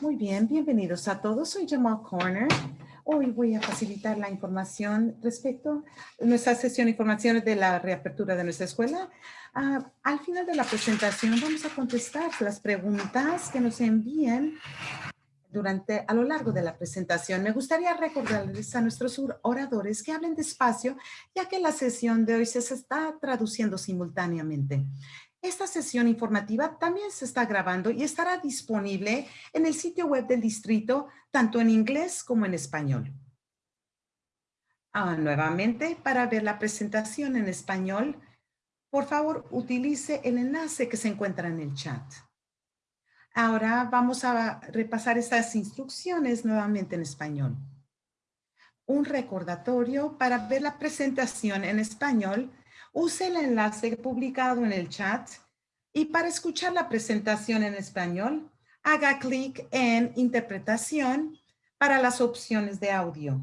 Muy bien, bienvenidos a todos. Soy Jamal Corner. Hoy voy a facilitar la información respecto a nuestra sesión de informaciones de la reapertura de nuestra escuela. Ah, al final de la presentación vamos a contestar las preguntas que nos envíen durante, a lo largo de la presentación. Me gustaría recordarles a nuestros oradores que hablen despacio, ya que la sesión de hoy se está traduciendo simultáneamente. Esta sesión informativa también se está grabando y estará disponible en el sitio web del distrito, tanto en inglés como en español. Ah, nuevamente, para ver la presentación en español, por favor, utilice el enlace que se encuentra en el chat. Ahora vamos a repasar estas instrucciones nuevamente en español. Un recordatorio para ver la presentación en español use el enlace publicado en el chat y para escuchar la presentación en español, haga clic en interpretación para las opciones de audio.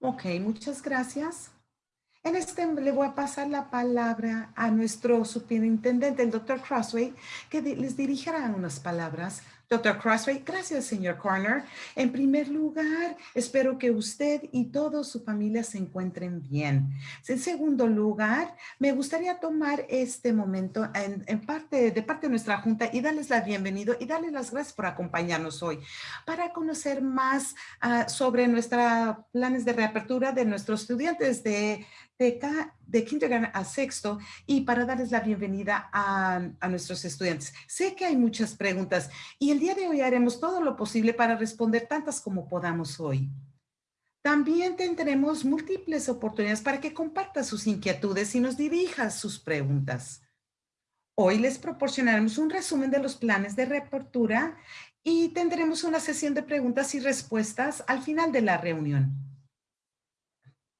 Ok, muchas gracias. En este le voy a pasar la palabra a nuestro superintendente, el doctor Crossway, que les dirigirá unas palabras Doctor Crossway, gracias, señor Corner. En primer lugar, espero que usted y toda su familia se encuentren bien. En segundo lugar, me gustaría tomar este momento en, parte, de parte de nuestra junta y darles la bienvenida y darles las gracias por acompañarnos hoy para conocer más ah, sobre nuestros planes de reapertura de nuestros estudiantes de de, de kindergarten a sexto y para darles la bienvenida a, a, nuestros estudiantes. Sé que hay muchas preguntas y el día de hoy haremos todo lo posible para responder tantas como podamos hoy. También tendremos múltiples oportunidades para que comparta sus inquietudes y nos dirija sus preguntas. Hoy les proporcionaremos un resumen de los planes de reapertura y tendremos una sesión de preguntas y respuestas al final de la reunión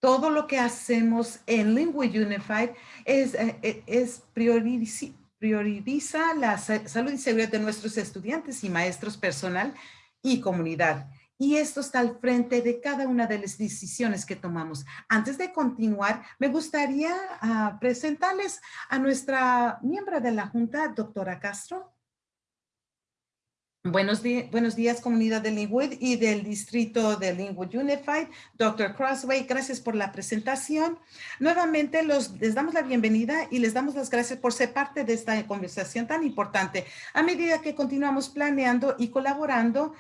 todo lo que hacemos en Lingua Unified es, eh, eh, es prioriza, la salud y seguridad de nuestros estudiantes y maestros personal y comunidad. Y esto está al frente de cada una de las decisiones que tomamos. Antes de continuar, me gustaría ah, presentarles a nuestra miembro de la Junta, doctora Castro. Buenos, días, comunidad de Linwood y del distrito de Linwood Unified. Dr. Crossway, gracias por la presentación. Nuevamente les damos la bienvenida y les damos las gracias por ser parte de esta conversación tan importante. A medida que continuamos planeando y colaborando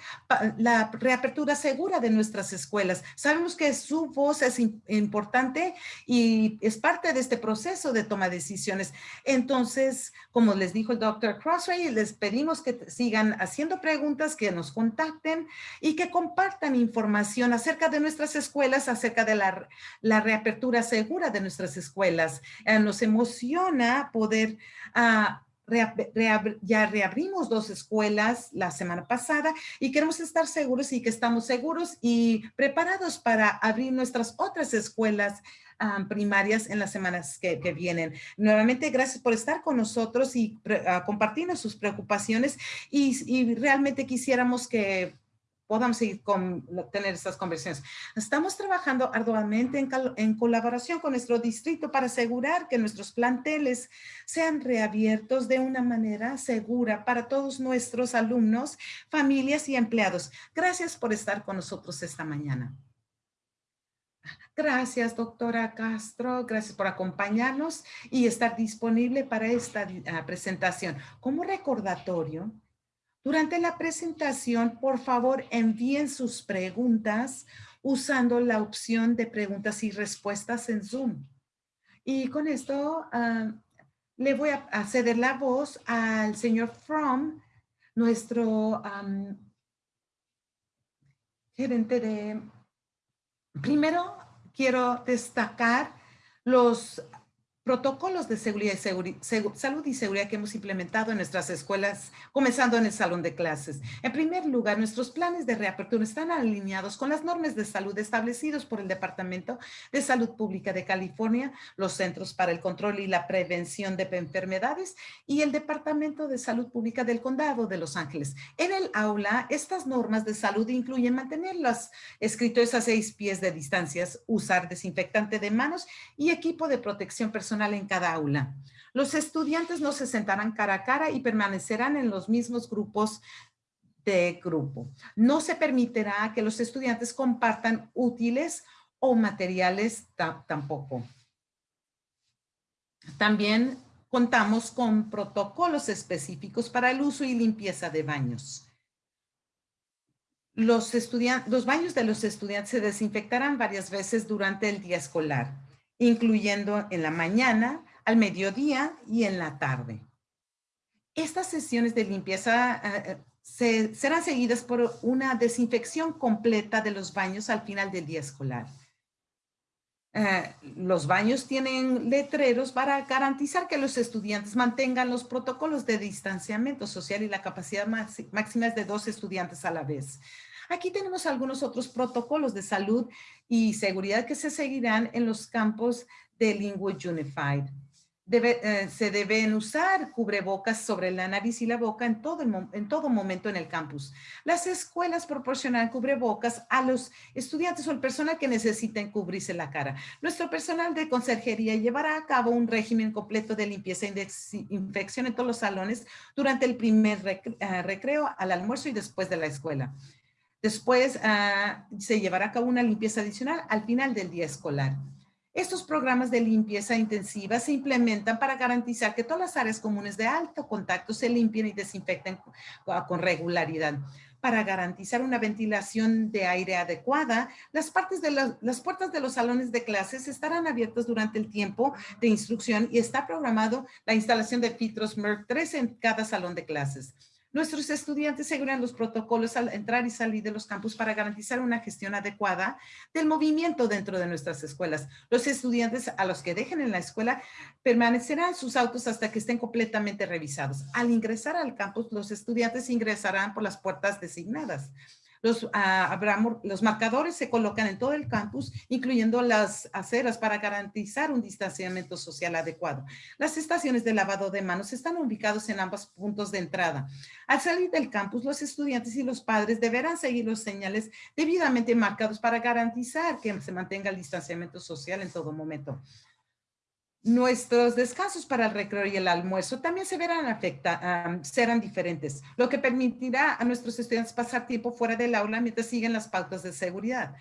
la reapertura segura de nuestras escuelas. Sabemos que su voz es importante y es parte de este proceso de toma de decisiones. Entonces, como les dijo el Dr. Crossway, les pedimos que sigan haciendo preguntas, que nos contacten y que compartan información acerca de nuestras escuelas, acerca de la, la reapertura segura de nuestras escuelas. Eh, nos emociona poder uh, ya reabrimos dos escuelas la semana pasada y queremos estar seguros y que estamos seguros y preparados para abrir nuestras otras escuelas primarias en las semanas que, vienen. Nuevamente, gracias por estar con nosotros y uh, compartirnos sus preocupaciones y, realmente quisiéramos que podamos seguir con, tener estas conversaciones. Estamos trabajando arduamente en, en, colaboración con nuestro distrito para asegurar que nuestros planteles sean reabiertos de una manera segura para todos nuestros alumnos, familias y empleados. Gracias por estar con nosotros esta mañana. Gracias, doctora Castro. Gracias por acompañarnos y estar disponible para esta ah, presentación. Como recordatorio, durante la presentación, por favor, envíen sus preguntas usando la opción de preguntas y respuestas en Zoom. Y con esto ah, le voy a ceder la voz al señor From, nuestro gerente de Primero, quiero destacar los protocolos de seguridad y salud y seguridad que hemos implementado en nuestras escuelas, comenzando en el salón de clases. En primer lugar, nuestros planes de reapertura están alineados con las normas de salud establecidos por el Departamento de Salud Pública de California, los Centros para el Control y la Prevención de Enfermedades y el Departamento de Salud Pública del Condado de Los Ángeles. En el aula, estas normas de salud incluyen mantener los escritorios a seis pies de distancias, usar desinfectante de manos y equipo de protección personal en cada aula. Los estudiantes no se sentarán cara a cara y permanecerán en los mismos grupos de grupo. No se permitirá que los estudiantes compartan útiles o materiales tampoco. También contamos con protocolos específicos para el uso y limpieza de baños. Los, baños de los estudiantes se desinfectarán varias veces durante el día escolar, incluyendo en la mañana, al mediodía y en la tarde. Estas sesiones de limpieza eh, eh, serán seguidas por una desinfección completa de los baños al final del día escolar. Eh, los baños tienen letreros para garantizar que los estudiantes mantengan los protocolos de distanciamiento social y la capacidad máxima es de dos estudiantes a la vez. Aquí tenemos algunos otros protocolos de salud y seguridad que se seguirán en los campos de Linwood Unified. Eh, se deben usar cubrebocas sobre la nariz y la boca en todo, en todo momento en el campus. Las escuelas proporcionan cubrebocas a los estudiantes o el personal que necesiten cubrirse la cara. Nuestro personal de conserjería llevará a cabo un régimen completo de limpieza e infección en todos los salones durante el primer eh, recreo, al almuerzo y después de la escuela. Después ah, se llevará a cabo una limpieza adicional al final del día escolar. Estos programas de limpieza intensiva se implementan para garantizar que todas las áreas comunes de alto contacto se limpien y desinfecten con regularidad. Para garantizar una ventilación de aire adecuada, las, partes de las puertas de los salones de clases estarán abiertas durante el tiempo de instrucción y está programado la instalación de filtros MERC 3 en cada salón de clases. Nuestros estudiantes seguirán los protocolos al entrar y salir de los campus para garantizar una gestión adecuada del movimiento dentro de nuestras escuelas. Los estudiantes a los que dejen en la escuela permanecerán sus autos hasta que estén completamente revisados. Al ingresar al campus, los estudiantes ingresarán por las puertas designadas. Los, ah, los marcadores se colocan en todo el campus, incluyendo las aceras para garantizar un distanciamiento social adecuado. Las estaciones de lavado de manos están ubicados en ambos puntos de entrada. Al salir del campus, los estudiantes y los padres deberán seguir los señales debidamente marcados para garantizar que se mantenga el distanciamiento social en todo momento. Nuestros descansos para el recreo y el almuerzo también se verán afecta, serán diferentes, lo que permitirá a nuestros estudiantes pasar tiempo fuera del aula mientras siguen las pautas de seguridad.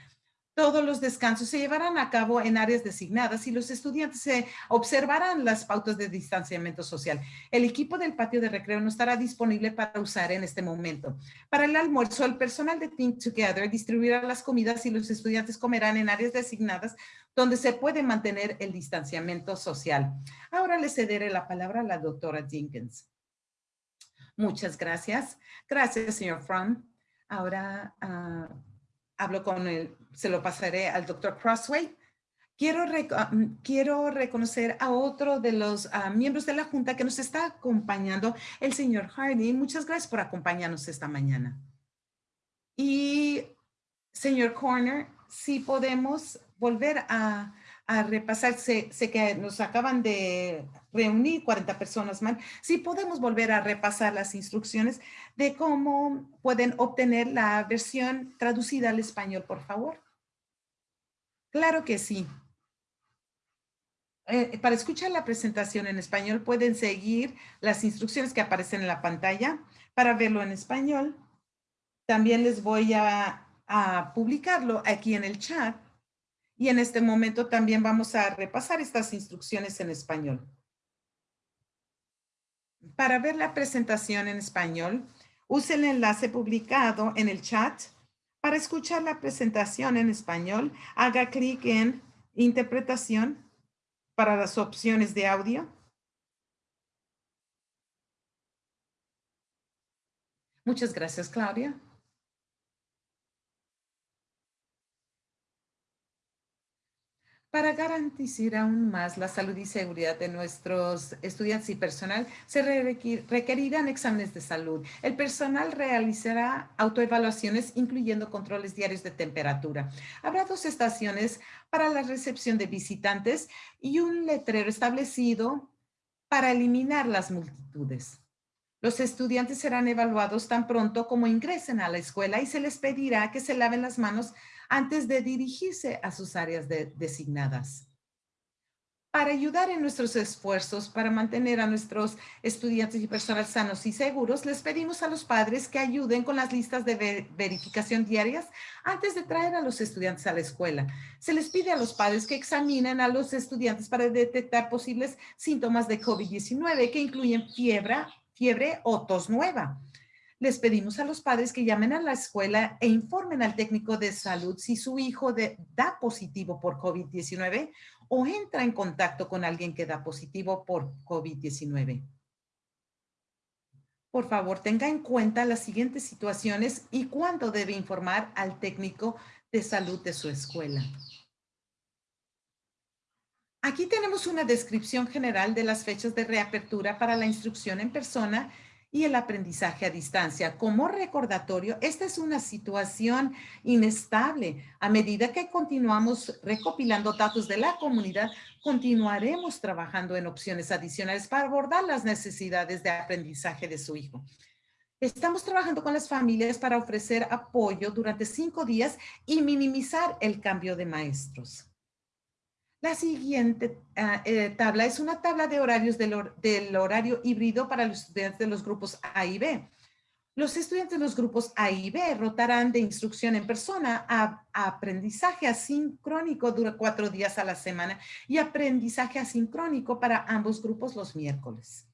Todos los descansos se llevarán a cabo en áreas designadas y los estudiantes se observarán las pautas de distanciamiento social. El equipo del patio de recreo no estará disponible para usar en este momento. Para el almuerzo, el personal de Think Together distribuirá las comidas y los estudiantes comerán en áreas designadas donde se puede mantener el distanciamiento social. Ahora le cederé la palabra a la doctora Jenkins. Muchas gracias. Gracias, señor Fromm. Ahora... Ah, hablo con él, se lo pasaré al doctor Crossway. Quiero, ah, mm, quiero reconocer a otro de los ah, miembros de la Junta que nos está acompañando, el señor Hardy. Muchas gracias por acompañarnos esta mañana. Y señor Corner, si podemos volver a a repasar, sé, que nos acaban de reunir 40 personas más, si podemos volver a repasar las instrucciones de cómo pueden obtener la versión traducida al español, por favor. Claro que sí. Eh, para escuchar la presentación en español pueden seguir las instrucciones que aparecen en la pantalla. Para verlo en español, también les voy a, a publicarlo aquí en el chat y en este momento también vamos a repasar estas instrucciones en español. Para ver la presentación en español, use el enlace publicado en el chat. Para escuchar la presentación en español, haga clic en Interpretación para las opciones de audio. Muchas gracias, Claudia. Para garantizar aún más la salud y seguridad de nuestros estudiantes y personal, se requerirán exámenes de salud. El personal realizará autoevaluaciones, incluyendo controles diarios de temperatura. Habrá dos estaciones para la recepción de visitantes y un letrero establecido para eliminar las multitudes. Los estudiantes serán evaluados tan pronto como ingresen a la escuela y se les pedirá que se laven las manos antes de dirigirse a sus áreas designadas. Para ayudar en nuestros esfuerzos para mantener a nuestros estudiantes y personas sanos y seguros, les pedimos a los padres que ayuden con las listas de verificación diarias antes de traer a los estudiantes a la escuela. Se les pide a los padres que examinen a los estudiantes para detectar posibles síntomas de COVID-19 que incluyen fiebre, fiebre o tos nueva les pedimos a los padres que llamen a la escuela e informen al técnico de salud si su hijo da positivo por COVID-19 o entra en contacto con alguien que da positivo por COVID-19. Por favor, tenga en cuenta las siguientes situaciones y cuándo debe informar al técnico de salud de su escuela. Aquí tenemos una descripción general de las fechas de reapertura para la instrucción en persona y el aprendizaje a distancia. Como recordatorio, esta es una situación inestable. A medida que continuamos recopilando datos de la comunidad, continuaremos trabajando en opciones adicionales para abordar las necesidades de aprendizaje de su hijo. Estamos trabajando con las familias para ofrecer apoyo durante cinco días y minimizar el cambio de maestros. La siguiente ah, eh, tabla es una tabla de horarios del, horario híbrido para los estudiantes de los grupos A y B. Los estudiantes de los grupos A y B rotarán de instrucción en persona a, aprendizaje asincrónico durante cuatro días a la semana y aprendizaje asincrónico para ambos grupos los miércoles.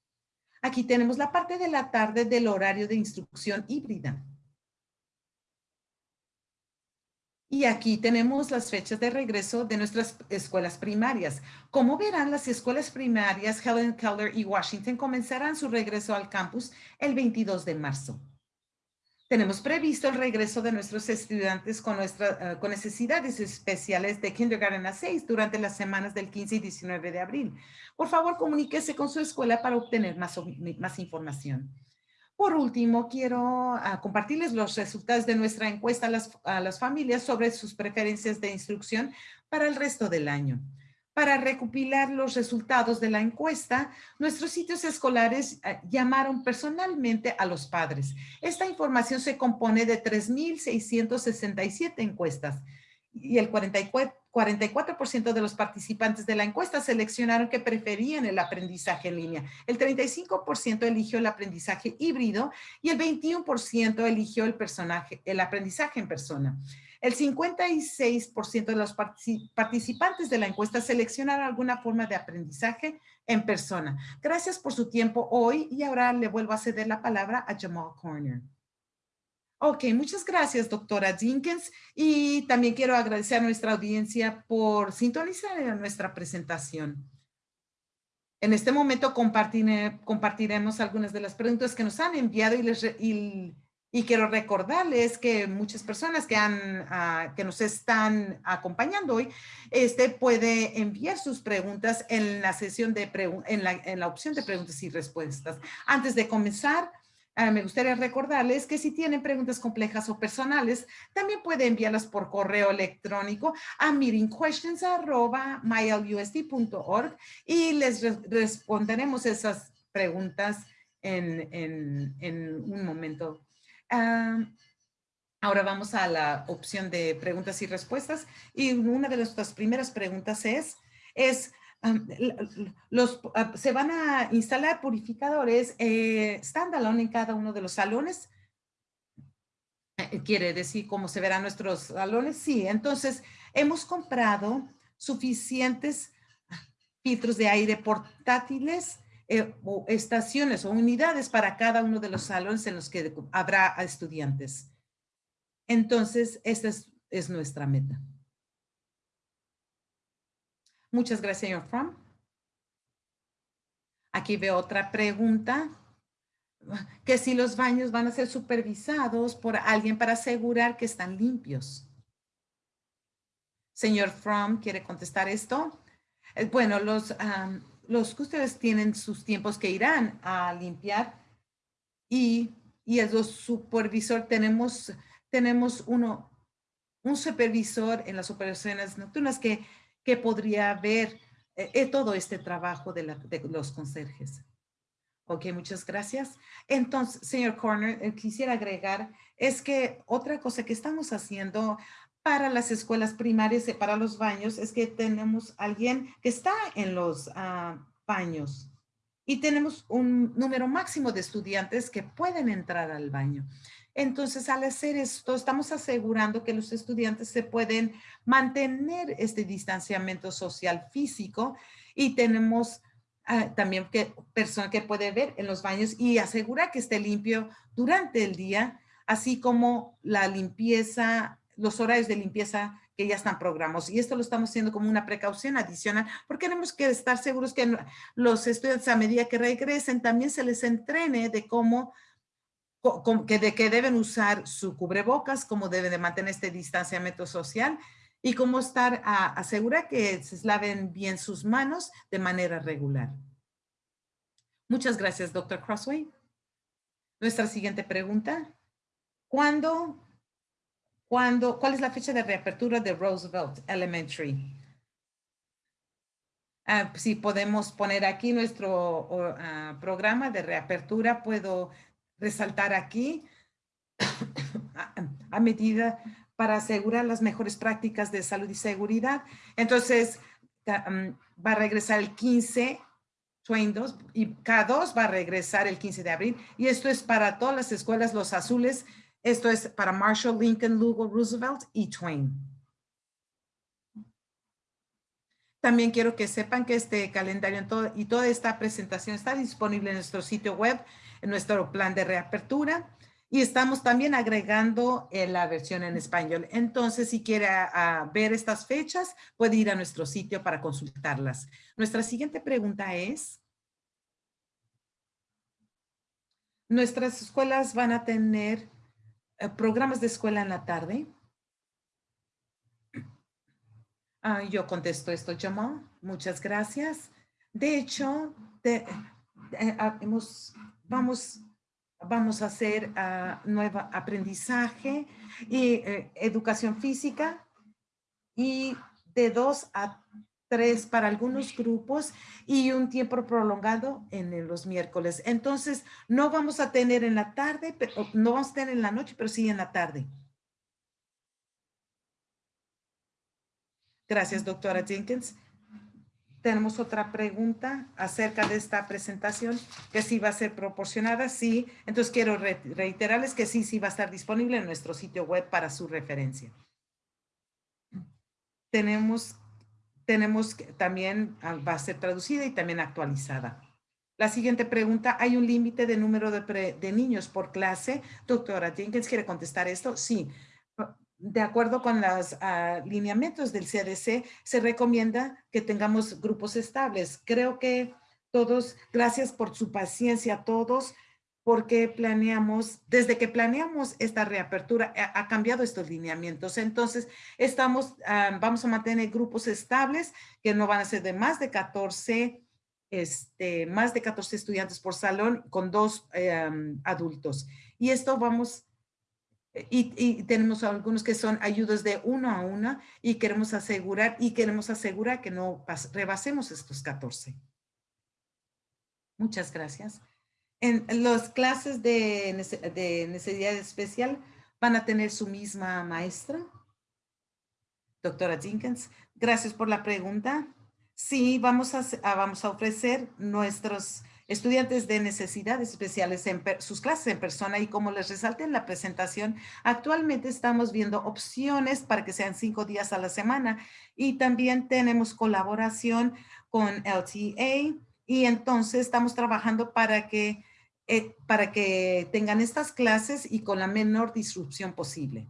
Aquí tenemos la parte de la tarde del horario de instrucción híbrida. Y aquí tenemos las fechas de regreso de nuestras escuelas primarias. Como verán, las escuelas primarias Helen Keller y Washington comenzarán su regreso al campus el 22 de marzo. Tenemos previsto el regreso de nuestros estudiantes con, nuestra, eh, con necesidades especiales de kindergarten a 6 durante las semanas del 15 y 19 de abril. Por favor, comuníquese con su escuela para obtener más, más información. Por último, quiero ah, compartirles los resultados de nuestra encuesta a las, familias sobre sus preferencias de instrucción para el resto del año. Para recopilar los resultados de la encuesta, nuestros sitios escolares ah, llamaron personalmente a los padres. Esta información se compone de 3,667 encuestas y el 44 44% de los participantes de la encuesta seleccionaron que preferían el aprendizaje en línea. El 35% eligió el aprendizaje híbrido y el 21% eligió el, personaje, el aprendizaje en persona. El 56% de los participantes de la encuesta seleccionaron alguna forma de aprendizaje en persona. Gracias por su tiempo hoy y ahora le vuelvo a ceder la palabra a Jamal Corner. Ok, muchas gracias, doctora Jenkins. Y también quiero agradecer a nuestra audiencia por sintonizar nuestra presentación. En este momento compartiremos algunas de las preguntas que nos han enviado y, les, y, quiero recordarles que muchas personas que, han, ah, que nos están acompañando hoy este, puede enviar sus preguntas en la sesión de en la, en la opción de preguntas y respuestas. Antes de comenzar, Ah, me gustaría recordarles que si tienen preguntas complejas o personales, también pueden enviarlas por correo electrónico a meetingquestions.mylusd.org y les responderemos esas preguntas en, un momento. Ah, ahora vamos a la opción de preguntas y respuestas y una de nuestras primeras preguntas es, es ah, se van a instalar purificadores eh, standalone en cada uno de los salones. Eh, quiere decir cómo se verán nuestros salones. Sí, entonces hemos comprado suficientes filtros de aire portátiles eh, o estaciones o unidades para cada uno de los salones en los que habrá estudiantes. Entonces, esta es nuestra meta. Muchas gracias, señor Fromm. Aquí veo otra pregunta. Que si los baños van a ser supervisados por alguien para asegurar que están limpios. Señor Fromm, ¿quiere contestar esto? Eh, bueno, los, los que ustedes tienen sus tiempos que irán a limpiar y, y el supervisor tenemos, tenemos uno, un supervisor en las operaciones nocturnas que que podría ver eh, eh, todo este trabajo de, los conserjes. Ok, muchas gracias. Entonces, señor Corner, eh, quisiera agregar, es que otra cosa que estamos haciendo para las escuelas primarias y para los baños es que tenemos alguien que está en los ah, baños y tenemos un número máximo de estudiantes que pueden entrar al baño. Entonces, al hacer esto, estamos asegurando que los estudiantes se pueden mantener este distanciamiento social físico y tenemos ah, también que persona que puede ver en los baños y asegurar que esté limpio durante el día, así como la limpieza, los horarios de limpieza que ya están programados. Y esto lo estamos haciendo como una precaución adicional porque tenemos que estar seguros que los estudiantes a medida que regresen también se les entrene de cómo que de que deben usar su cubrebocas, cómo deben de mantener este distanciamiento social y cómo estar a asegurar que se laven bien sus manos de manera regular. Muchas gracias, doctor Crossway. Nuestra siguiente pregunta. ¿Cuándo, cuándo, cuál es la fecha de reapertura de Roosevelt Elementary? Ah, si podemos poner aquí nuestro ah, programa de reapertura, puedo resaltar aquí a, medida para asegurar las mejores prácticas de salud y seguridad. Entonces, um, va a regresar el 15, Twain 2, y K2 va a regresar el 15 de abril. Y esto es para todas las escuelas, los azules. Esto es para Marshall, Lincoln, Lugo, Roosevelt y Twain. También quiero que sepan que este calendario y toda esta presentación está disponible en nuestro sitio web en nuestro plan de reapertura y estamos también agregando eh, la versión en español. Entonces, si quiere ah, ah, ver estas fechas, puede ir a nuestro sitio para consultarlas. Nuestra siguiente pregunta es, ¿nuestras escuelas van a tener eh, programas de escuela en la tarde? Ah, yo contesto esto, Jamal. Muchas gracias. De hecho, eh, hemos vamos, vamos a hacer uh, nuevo aprendizaje y eh, educación física y de dos a tres para algunos grupos y un tiempo prolongado en los miércoles. Entonces, no vamos a tener en la tarde, pero, no vamos a tener en la noche, pero sí en la tarde. Gracias, doctora Jenkins tenemos otra pregunta acerca de esta presentación, que sí va a ser proporcionada, sí. Entonces quiero reiterarles que sí, sí va a estar disponible en nuestro sitio web para su referencia. Tenemos, tenemos también, ah, va a ser traducida y también actualizada. La siguiente pregunta, ¿hay un límite de número de, de niños por clase? Doctora Jenkins, ¿quiere contestar esto? Sí de acuerdo con los ah, lineamientos del CDC, se recomienda que tengamos grupos estables. Creo que todos, gracias por su paciencia a todos, porque planeamos, desde que planeamos esta reapertura, ha, cambiado estos lineamientos. Entonces, estamos, ah, vamos a mantener grupos estables que no van a ser de más de 14, este, más de 14 estudiantes por salón con dos eh, adultos. Y esto vamos y, tenemos algunos que son ayudas de uno a uno y queremos asegurar y queremos asegurar que no rebasemos estos 14. Muchas gracias. En las clases de, de necesidad especial van a tener su misma maestra. Doctora Jenkins, gracias por la pregunta. Sí, vamos a, vamos a ofrecer nuestros estudiantes de necesidades especiales en sus clases en persona y como les resalté en la presentación, actualmente estamos viendo opciones para que sean cinco días a la semana y también tenemos colaboración con LTA y entonces estamos trabajando para que, eh, para que tengan estas clases y con la menor disrupción posible.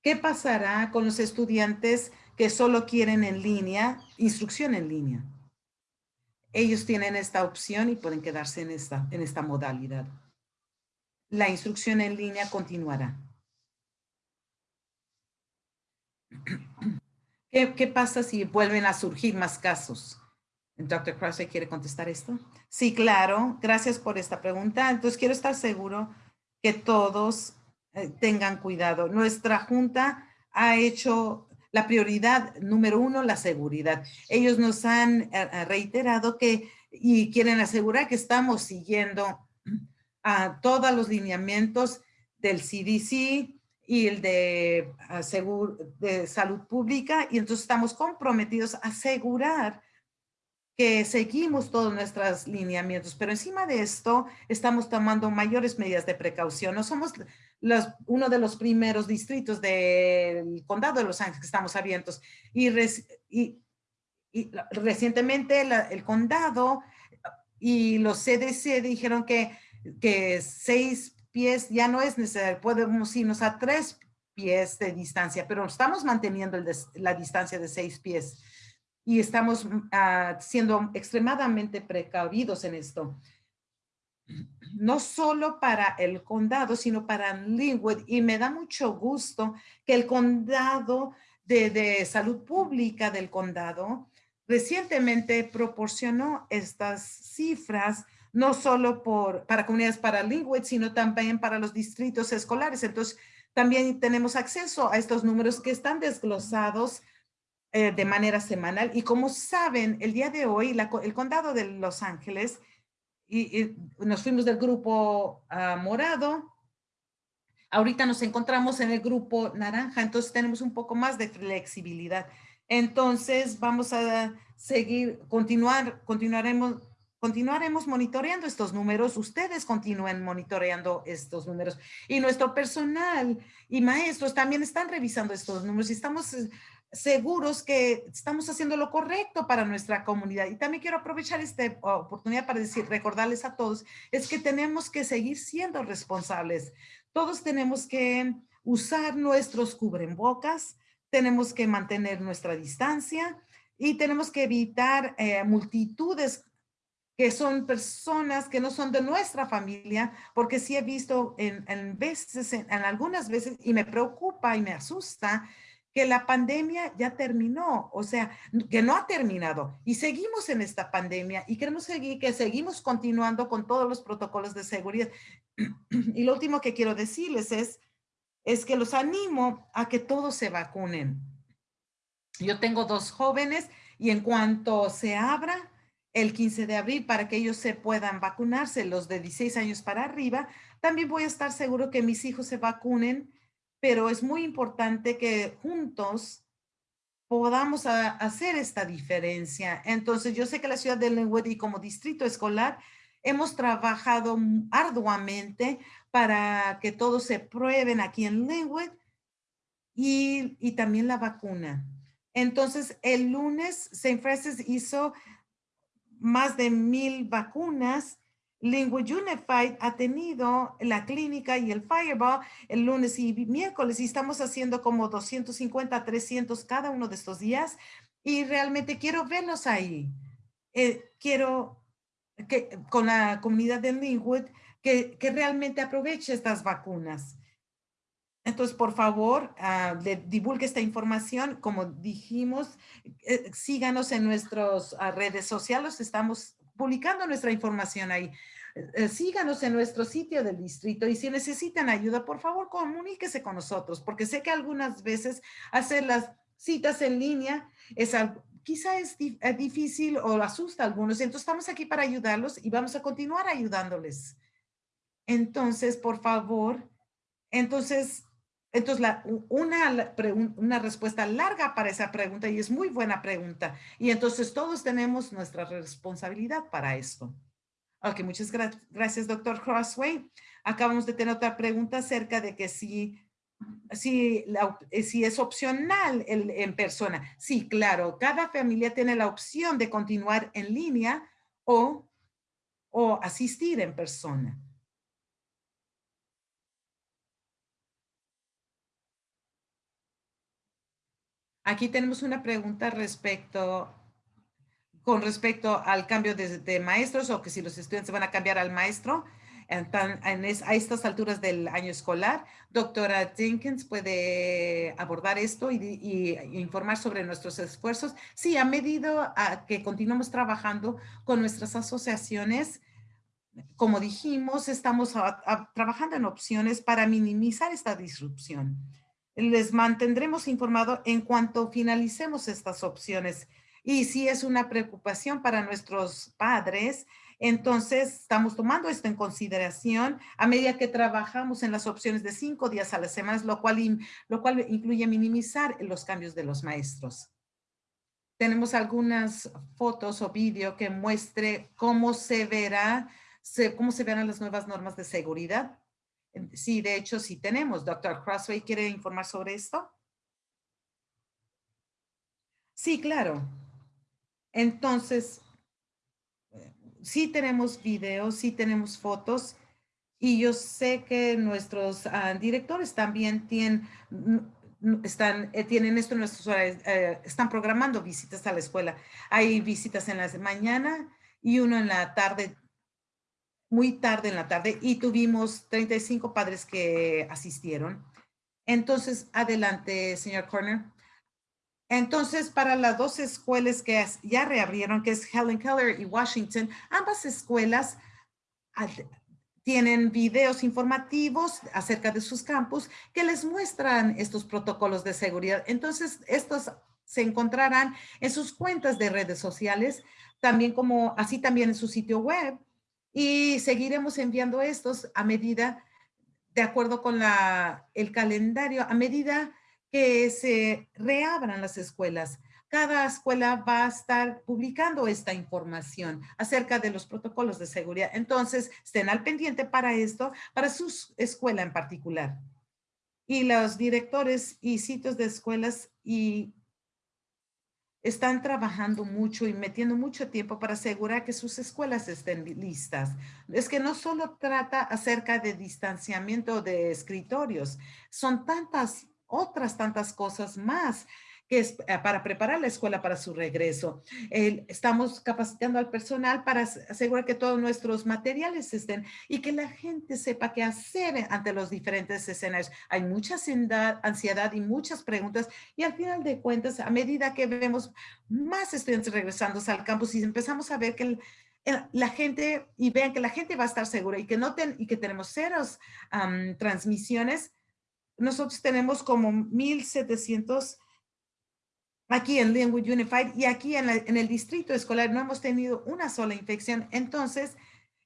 ¿Qué pasará con los estudiantes que solo quieren en línea, instrucción en línea? Ellos tienen esta opción y pueden quedarse en esta, modalidad. La instrucción en línea continuará. ¿Qué, pasa si vuelven a surgir más casos? Dr. Krause quiere contestar esto. Sí, claro. Gracias por esta pregunta. Entonces, quiero estar seguro que todos eh, tengan cuidado. Nuestra junta ha hecho la prioridad número uno, la seguridad. Ellos nos han eh, eh, reiterado que y quieren asegurar que estamos siguiendo a todos los lineamientos del CDC y el de, ah, de salud pública. Y entonces estamos comprometidos a asegurar que seguimos todos nuestros lineamientos, pero encima de esto estamos tomando mayores medidas de precaución. No somos los, uno de los primeros distritos del condado de Los Ángeles que estamos abiertos y, y, recientemente el condado y los CDC dijeron que, que seis pies ya no es necesario, podemos irnos a tres pies de distancia, pero estamos manteniendo la distancia de seis pies y estamos ah, siendo extremadamente precavidos en esto. No solo para el condado, sino para Linwood. Y me da mucho gusto que el condado de, salud pública del condado recientemente proporcionó estas cifras no solo por, para comunidades paralingües, sino también para los distritos escolares. Entonces, también tenemos acceso a estos números que están desglosados eh, de manera semanal. Y como saben, el día de hoy, el condado de Los Ángeles, y, nos fuimos del grupo ah, morado, ahorita nos encontramos en el grupo naranja, entonces tenemos un poco más de flexibilidad. Entonces vamos a seguir, continuar, continuaremos, continuaremos monitoreando estos números. Ustedes continúen monitoreando estos números y nuestro personal y maestros también están revisando estos números y estamos seguros que estamos haciendo lo correcto para nuestra comunidad. Y también quiero aprovechar esta oportunidad para decir, recordarles a todos, es que tenemos que seguir siendo responsables. Todos tenemos que usar nuestros cubrebocas, tenemos que mantener nuestra distancia y tenemos que evitar eh, multitudes que son personas que no son de nuestra familia, porque sí he visto en, en veces, en algunas veces, y me preocupa y me asusta, que la pandemia ya terminó, o sea, que no ha terminado y seguimos en esta pandemia y queremos seguir, que seguimos continuando con todos los protocolos de seguridad. Y lo último que quiero decirles es, es que los animo a que todos se vacunen. Yo tengo dos jóvenes y en cuanto se abra el 15 de abril para que ellos se puedan vacunarse, los de 16 años para arriba, también voy a estar seguro que mis hijos se vacunen pero es muy importante que juntos podamos hacer esta diferencia. Entonces, yo sé que la ciudad de Linwood y como distrito escolar hemos trabajado arduamente para que todos se prueben aquí en Linwood y, y también la vacuna. Entonces, el lunes, St. Francis hizo más de mil vacunas Lingua Unified ha tenido la clínica y el Fireball el lunes y miércoles y estamos haciendo como 250, 300 cada uno de estos días y realmente quiero verlos ahí. Eh, quiero que con la comunidad de Linwood que, realmente aproveche estas vacunas. Entonces, por favor, uh, divulgue esta información. Como dijimos, eh, síganos en nuestras ah, redes sociales. Estamos publicando nuestra información ahí. Eh, eh, síganos en nuestro sitio del distrito y si necesitan ayuda, por favor, comuníquese con nosotros, porque sé que algunas veces hacer las citas en línea es algo, quizá es eh, difícil o asusta a algunos. Entonces, estamos aquí para ayudarlos y vamos a continuar ayudándoles. Entonces, por favor, entonces, entonces, una, una respuesta larga para esa pregunta y es muy buena pregunta. Y entonces todos tenemos nuestra responsabilidad para esto. Ok, muchas gracias, doctor Crossway. Acabamos de tener otra pregunta acerca de que si, si, si es opcional el, en persona. Sí, claro, cada familia tiene la opción de continuar en línea o, o asistir en persona. Aquí tenemos una pregunta respecto, con respecto al cambio de, maestros o que si los estudiantes van a cambiar al maestro en, a estas alturas del año escolar. Doctora Jenkins puede abordar esto y, informar sobre nuestros esfuerzos. Sí, a medida que continuamos trabajando con nuestras asociaciones, como dijimos, estamos trabajando en opciones para minimizar esta disrupción les mantendremos informado en cuanto finalicemos estas opciones Y si es una preocupación para nuestros padres, entonces, estamos tomando esto en consideración a medida que trabajamos en las opciones de cinco días a la semana, lo cual, lo cual incluye minimizar los cambios de los maestros. Tenemos algunas fotos o vídeo que muestre cómo se verá, cómo se verán las nuevas normas de seguridad. Sí, de hecho, sí tenemos. Doctor Crossway, ¿quiere informar sobre esto? Sí, claro. Entonces, sí tenemos videos, sí tenemos fotos y yo sé que nuestros ah, directores también tienen, están, eh, tienen esto en nuestros eh, están programando visitas a la escuela. Hay visitas en la mañana y uno en la tarde, muy tarde en la tarde y tuvimos 35 padres que asistieron. Entonces, adelante, señor Corner. Entonces, para las dos escuelas que ya reabrieron, que es Helen Keller y Washington, ambas escuelas tienen videos informativos acerca de sus campus que les muestran estos protocolos de seguridad. Entonces, estos se encontrarán en sus cuentas de redes sociales, también como así también en su sitio web. Y seguiremos enviando estos a medida, de acuerdo con el calendario, a medida que se reabran las escuelas. Cada escuela va a estar publicando esta información acerca de los protocolos de seguridad. Entonces, estén al pendiente para esto, para su escuela en particular. Y los directores y sitios de escuelas y están trabajando mucho y metiendo mucho tiempo para asegurar que sus escuelas estén listas. Es que no solo trata acerca de distanciamiento de escritorios, son tantas otras tantas cosas más que es eh, para preparar la escuela para su regreso. estamos capacitando al personal para asegurar que todos nuestros materiales estén y que la gente sepa qué hacer ante los diferentes escenarios. Hay mucha ansiedad y muchas preguntas y al final de cuentas, a medida que vemos más estudiantes regresando al campus y empezamos a ver que la gente y vean que la gente va a estar segura y que no y que tenemos ceros transmisiones, nosotros tenemos como 1,700 aquí en Linwood Unified y aquí en, el distrito escolar no hemos tenido una sola infección. Entonces,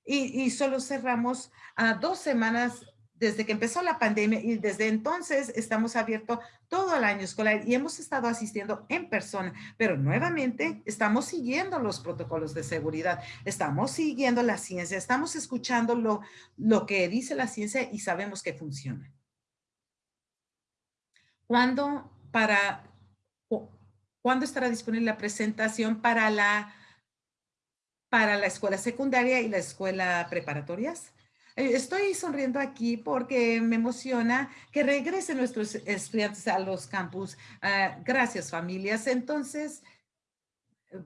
y, solo cerramos a dos semanas desde que empezó la pandemia y desde entonces estamos abiertos todo el año escolar y hemos estado asistiendo en persona, pero nuevamente estamos siguiendo los protocolos de seguridad, estamos siguiendo la ciencia, estamos escuchando lo, lo que dice la ciencia y sabemos que funciona. ¿Cuándo, para, ¿Cuándo estará disponible la presentación para la, para la escuela secundaria y la escuela preparatorias? Eh, estoy sonriendo aquí porque me emociona que regresen nuestros estudiantes a los campus. Ah, gracias, familias. Entonces,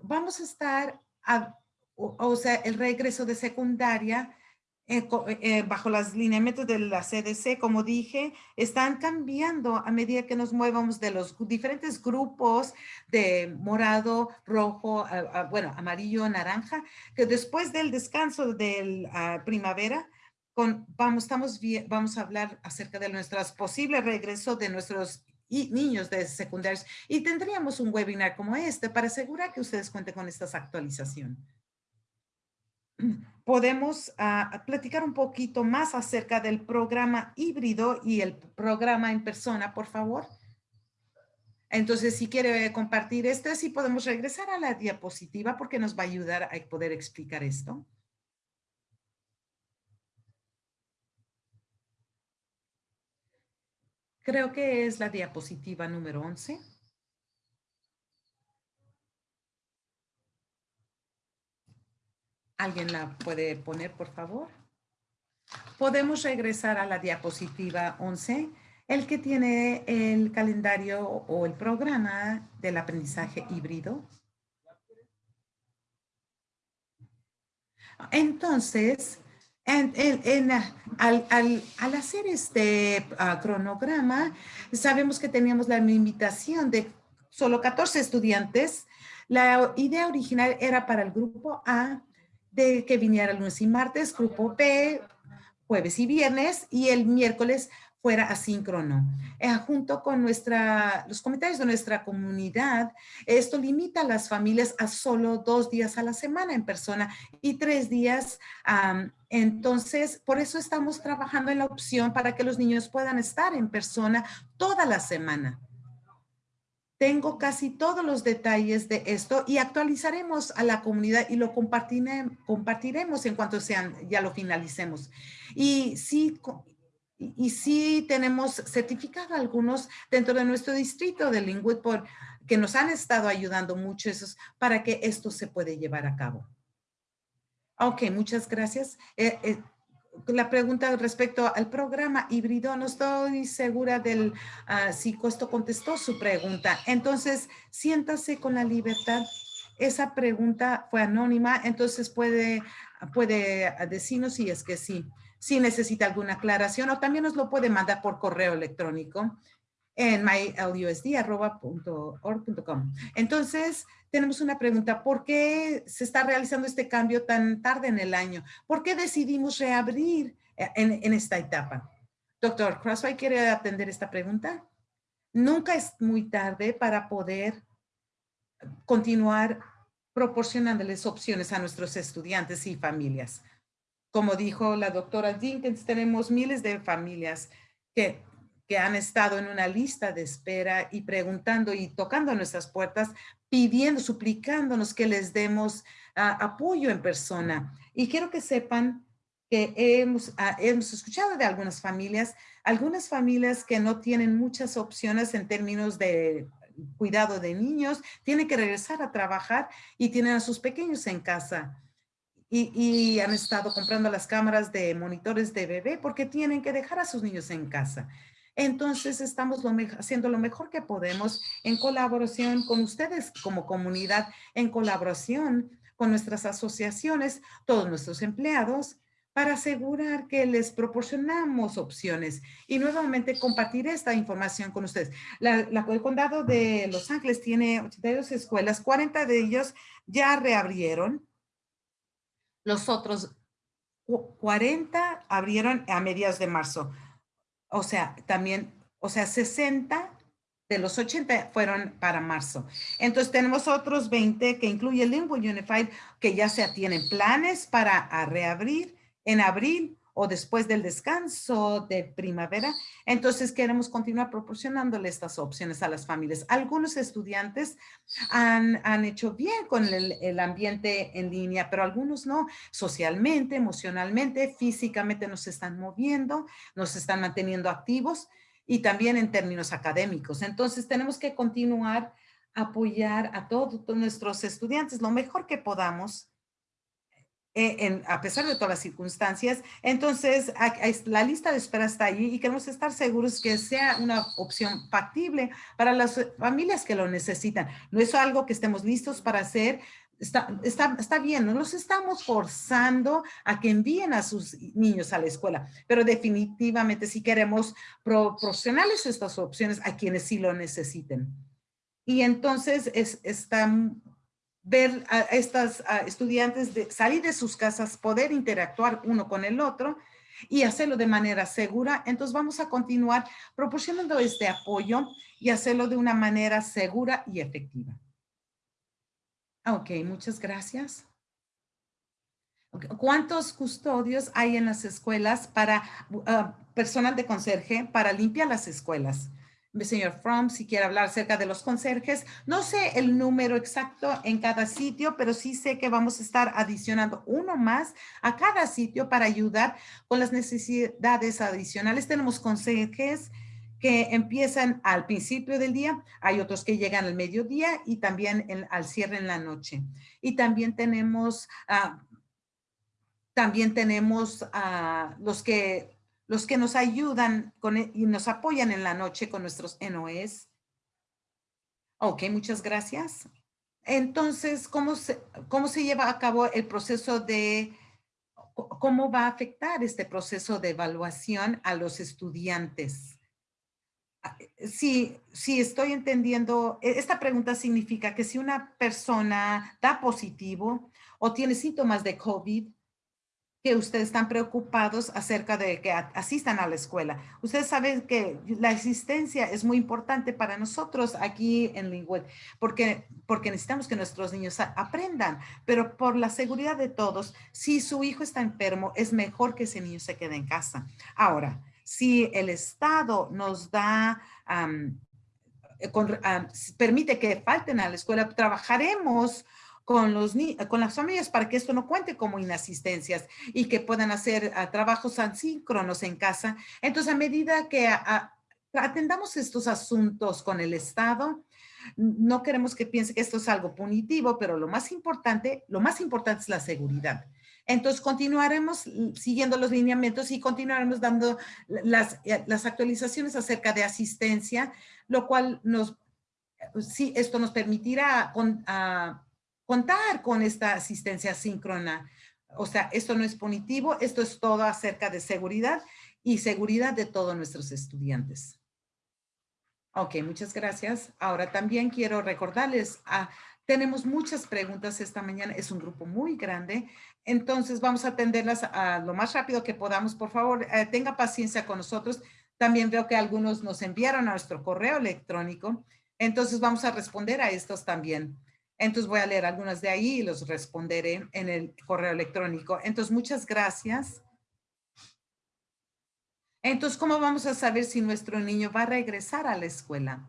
vamos a estar, o sea, el regreso de secundaria eh, eh, bajo las lineamientos de la CDC, como dije, están cambiando a medida que nos movamos de los diferentes grupos de morado, rojo, bueno, amarillo, naranja, que después del descanso de la primavera, con, vamos, estamos, vamos a hablar acerca de nuestros posibles regreso de nuestros niños de secundarios y tendríamos un webinar como este para asegurar que ustedes cuenten con estas actualizaciones podemos ah, platicar un poquito más acerca del programa híbrido y el programa en persona, por favor. Entonces, si quiere compartir este, sí podemos regresar a la diapositiva porque nos va a ayudar a poder explicar esto. Creo que es la diapositiva número 11. ¿Alguien la puede poner, por favor? Podemos regresar a la diapositiva 11, el que tiene el calendario o el programa del aprendizaje híbrido. Entonces, al, hacer este ah, cronograma, sabemos que teníamos la invitación de solo 14 estudiantes. La idea original era para el grupo A de que viniera lunes y martes, grupo B, jueves y viernes, y el miércoles fuera asíncrono. Eh, junto con nuestra, los comentarios de nuestra comunidad, esto limita a las familias a solo dos días a la semana en persona y tres días. entonces, por eso estamos trabajando en la opción para que los niños puedan estar en persona toda la semana. Tengo casi todos los detalles de esto y actualizaremos a la comunidad y lo compartiremos en cuanto sean, ya lo finalicemos. Y sí, y, sí tenemos certificado algunos dentro de nuestro distrito de Lingwood por, que nos han estado ayudando mucho esos, para que esto se puede llevar a cabo. Ok, muchas gracias. Eh, eh, la pregunta respecto al programa híbrido, no estoy segura del uh, si Costo contestó su pregunta. Entonces, siéntase con la libertad. Esa pregunta fue anónima, entonces puede, puede decirnos si es que sí si necesita alguna aclaración o también nos lo puede mandar por correo electrónico en mylusd.org.com. Entonces, tenemos una pregunta. ¿Por qué se está realizando este cambio tan tarde en el año? ¿Por qué decidimos reabrir eh, en, esta etapa? Doctor Crossway, ¿quiere atender esta pregunta? Nunca es muy tarde para poder continuar proporcionándoles opciones a nuestros estudiantes y familias. Como dijo la doctora Dinkins, tenemos miles de familias que, que han estado en una lista de espera y preguntando y tocando nuestras puertas, pidiendo, suplicándonos que les demos ah, apoyo en persona. Y quiero que sepan que hemos, ah, hemos escuchado de algunas familias, algunas familias que no tienen muchas opciones en términos de cuidado de niños, tienen que regresar a trabajar y tienen a sus pequeños en casa y, han estado comprando las cámaras de monitores de bebé porque tienen que dejar a sus niños en casa. Entonces estamos haciendo lo mejor que podemos en colaboración con ustedes como comunidad, en colaboración con nuestras asociaciones, todos nuestros empleados, para asegurar que les proporcionamos opciones y nuevamente compartir esta información con ustedes. el condado de Los Ángeles tiene 82 escuelas, 40 de ellos ya reabrieron los otros 40 abrieron a mediados de marzo. O sea, también, o sea, 60 de los 80 fueron para marzo. Entonces tenemos otros 20 que incluye Lingua Unified que ya se tienen planes para reabrir en abril o después del descanso de primavera. Entonces queremos continuar proporcionándole estas opciones a las familias. Algunos estudiantes han, han hecho bien con el, el, ambiente en línea, pero algunos no. Socialmente, emocionalmente, físicamente nos están moviendo, nos están manteniendo activos y también en términos académicos. Entonces tenemos que continuar apoyar a todos nuestros estudiantes lo mejor que podamos eh, a pesar de todas las circunstancias. Entonces, la lista de espera está ahí y queremos estar seguros que sea una opción factible para las familias que lo necesitan. No es algo que estemos listos para hacer. Está, está, está bien, no los estamos forzando a que envíen a sus niños a la escuela, pero definitivamente si queremos proporcionarles estas opciones a quienes sí lo necesiten. Y entonces es, está ver a estas estudiantes de salir de sus casas, poder interactuar uno con el otro y hacerlo de manera segura. Entonces vamos a continuar proporcionando este apoyo y hacerlo de una manera segura y efectiva. Ok, muchas gracias. ¿Cuántos custodios hay en las escuelas para uh, personal de conserje para limpiar las escuelas? Señor Fromm, si quiere hablar acerca de los conserjes. No sé el número exacto en cada sitio, pero sí sé que vamos a estar adicionando uno más a cada sitio para ayudar con las necesidades adicionales. Tenemos conserjes que empiezan al principio del día, hay otros que llegan al mediodía y también al cierre en la noche. Y también tenemos, uh, también tenemos uh, los que los que nos ayudan e, y nos apoyan en la noche con nuestros NOS. Ok, muchas gracias. Entonces, ¿cómo se, ¿cómo se lleva a cabo el proceso de, cómo va a afectar este proceso de evaluación a los estudiantes? Ah, si, si estoy entendiendo, e, esta pregunta significa que si una persona da positivo o tiene síntomas de COVID, que ustedes están preocupados acerca de que asistan a la escuela. Ustedes saben que la asistencia es muy importante para nosotros aquí en Lingwood, porque, porque necesitamos que nuestros niños aprendan, pero por la seguridad de todos, si su hijo está enfermo, es mejor que ese niño se quede en casa. Ahora, si el Estado nos da eh, permite que falten a la escuela, trabajaremos con, los, con las familias para que esto no cuente como inasistencias y que puedan hacer ah, trabajos asíncronos en casa. Entonces, a medida que atendamos estos asuntos con el Estado, no queremos que piense que esto es algo punitivo, pero lo más importante, lo más importante es la seguridad. Entonces, continuaremos siguiendo los lineamientos y continuaremos dando las, eh, las actualizaciones acerca de asistencia, lo cual nos, sí, esto nos permitirá con, contar con esta asistencia síncrona. O sea, esto no es punitivo, esto es todo acerca de seguridad y seguridad de todos nuestros estudiantes. Ok, muchas gracias. Ahora también quiero recordarles, a, tenemos muchas preguntas esta mañana, es un grupo muy grande, entonces vamos a atenderlas a lo más rápido que podamos. Por favor, eh, tenga paciencia con nosotros. También veo que algunos nos enviaron a nuestro correo electrónico, entonces vamos a responder a estos también. Entonces voy a leer algunas de ahí y los responderé en el correo electrónico. Entonces, muchas gracias. Entonces, ¿cómo vamos a saber si nuestro niño va a regresar a la escuela?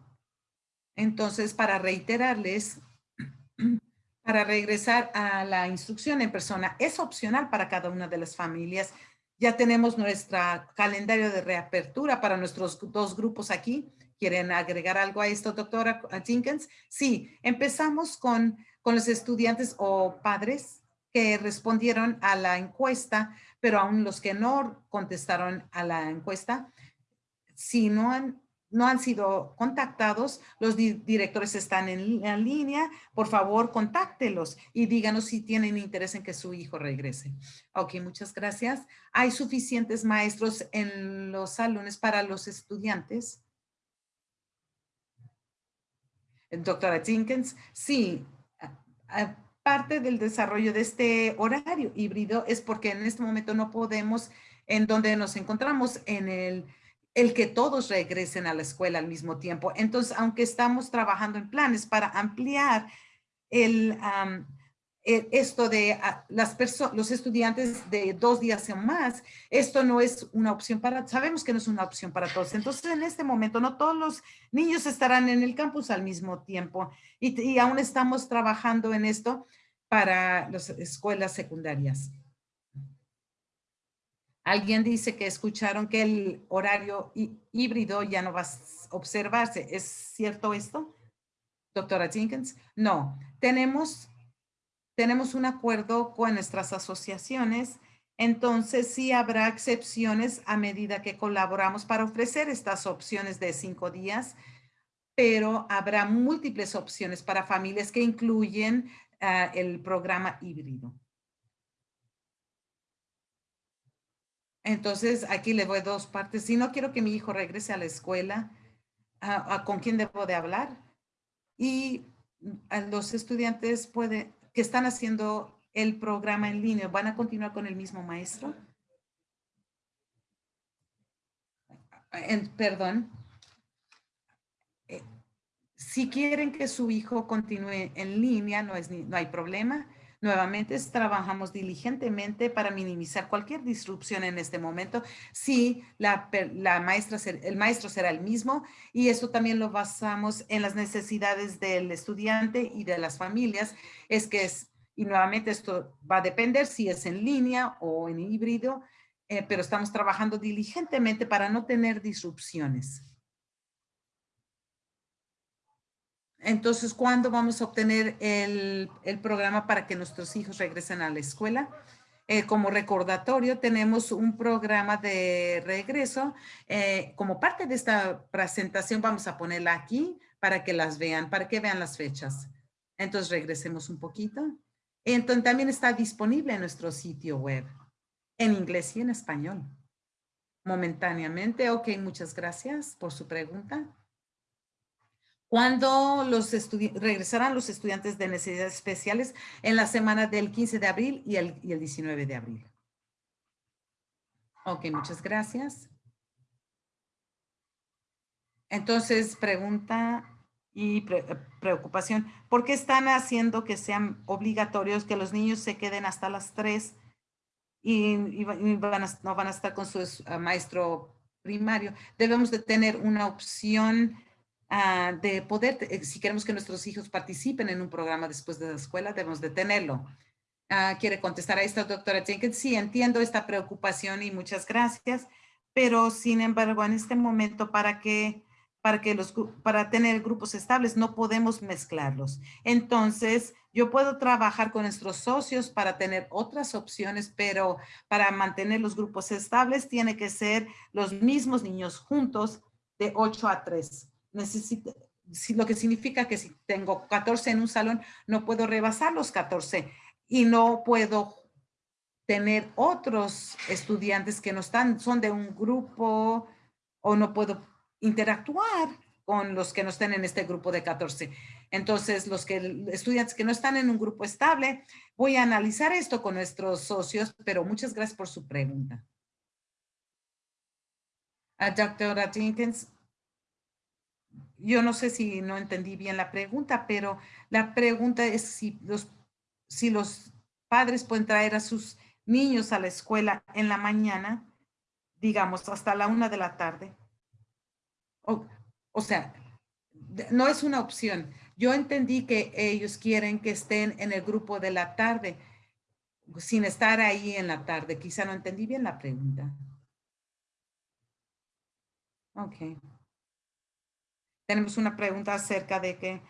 Entonces, para reiterarles, para regresar a la instrucción en persona, es opcional para cada una de las familias. Ya tenemos nuestro calendario de reapertura para nuestros dos grupos aquí. ¿Quieren agregar algo a esto, doctora Jenkins? Sí, empezamos con, con los estudiantes o padres que respondieron a la encuesta, pero aún los que no contestaron a la encuesta, si no han, no han sido contactados, los directores están en, en, línea, por favor, contáctelos y díganos si tienen interés en que su hijo regrese. Ok, muchas gracias. ¿Hay suficientes maestros en los salones para los estudiantes? Doctora Jenkins, sí, parte del desarrollo de este horario híbrido es porque en este momento no podemos, en donde nos encontramos, en el, el que todos regresen a la escuela al mismo tiempo. Entonces, aunque estamos trabajando en planes para ampliar el, esto de ah, las los estudiantes de dos días o más, esto no es una opción para, sabemos que no es una opción para todos. Entonces, en este momento, no todos los niños estarán en el campus al mismo tiempo y, y aún estamos trabajando en esto para las escuelas secundarias. Alguien dice que escucharon que el horario híbrido ya no va a observarse. ¿Es cierto esto, doctora Jenkins? No, tenemos tenemos un acuerdo con nuestras asociaciones, entonces sí habrá excepciones a medida que colaboramos para ofrecer estas opciones de cinco días, pero habrá múltiples opciones para familias que incluyen ah, el programa híbrido. Entonces, aquí le voy dos partes. Si no quiero que mi hijo regrese a la escuela, ah, ah, ¿con quién debo de hablar? Y los estudiantes pueden, que están haciendo el programa en línea, ¿van a continuar con el mismo maestro? perdón. Eh, si quieren que su hijo continúe en línea, no, es, no hay problema. Nuevamente, trabajamos diligentemente para minimizar cualquier disrupción en este momento. Sí, la, maestra, el maestro será el mismo y eso también lo basamos en las necesidades del estudiante y de las familias. Es que y nuevamente esto va a depender si es en línea o en híbrido, eh, pero estamos trabajando diligentemente para no tener disrupciones. Entonces, ¿cuándo vamos a obtener el, programa para que nuestros hijos regresen a la escuela? Eh, como recordatorio, tenemos un programa de regreso. Eh, como parte de esta presentación, vamos a ponerla aquí para que las vean, para que vean las fechas. Entonces, regresemos un poquito. Entonces, también está disponible en nuestro sitio web, en inglés y en español. Momentáneamente. Ok, muchas gracias por su pregunta. ¿Cuándo los regresarán los estudiantes de necesidades especiales? En la semana del 15 de abril y el, y el 19 de abril. Ok, muchas gracias. Entonces, pregunta y preocupación. ¿Por qué están haciendo que sean obligatorios que los niños se queden hasta las 3 y, no van a estar con su ah, maestro primario? Debemos de tener una opción ah, de poder, eh, si queremos que nuestros hijos participen en un programa después de la escuela, debemos de tenerlo. Ah, ¿Quiere contestar a esto, doctora Jenkins? Sí, entiendo esta preocupación y muchas gracias, pero sin embargo, en este momento, para que para, que los, para tener grupos estables, no podemos mezclarlos. Entonces, yo puedo trabajar con nuestros socios para tener otras opciones, pero para mantener los grupos estables tiene que ser los mismos niños juntos de 8 a 3. Necesito, lo que significa que si tengo 14 en un salón, no puedo rebasar los 14 y no puedo tener otros estudiantes que no están, son de un grupo o no puedo interactuar con los que no estén en este grupo de 14. Entonces, los que estudiantes que no están en un grupo estable, voy a analizar esto con nuestros socios, pero muchas gracias por su pregunta. A doctora Jenkins, yo no sé si no entendí bien la pregunta, pero la pregunta es si los, si los padres pueden traer a sus niños a la escuela en la mañana, digamos, hasta la una de la tarde o, sea, no es una opción. Yo entendí que ellos quieren que estén en el grupo de la tarde, sin estar ahí en la tarde. Quizá no entendí bien la pregunta. Ok. Tenemos una pregunta acerca de que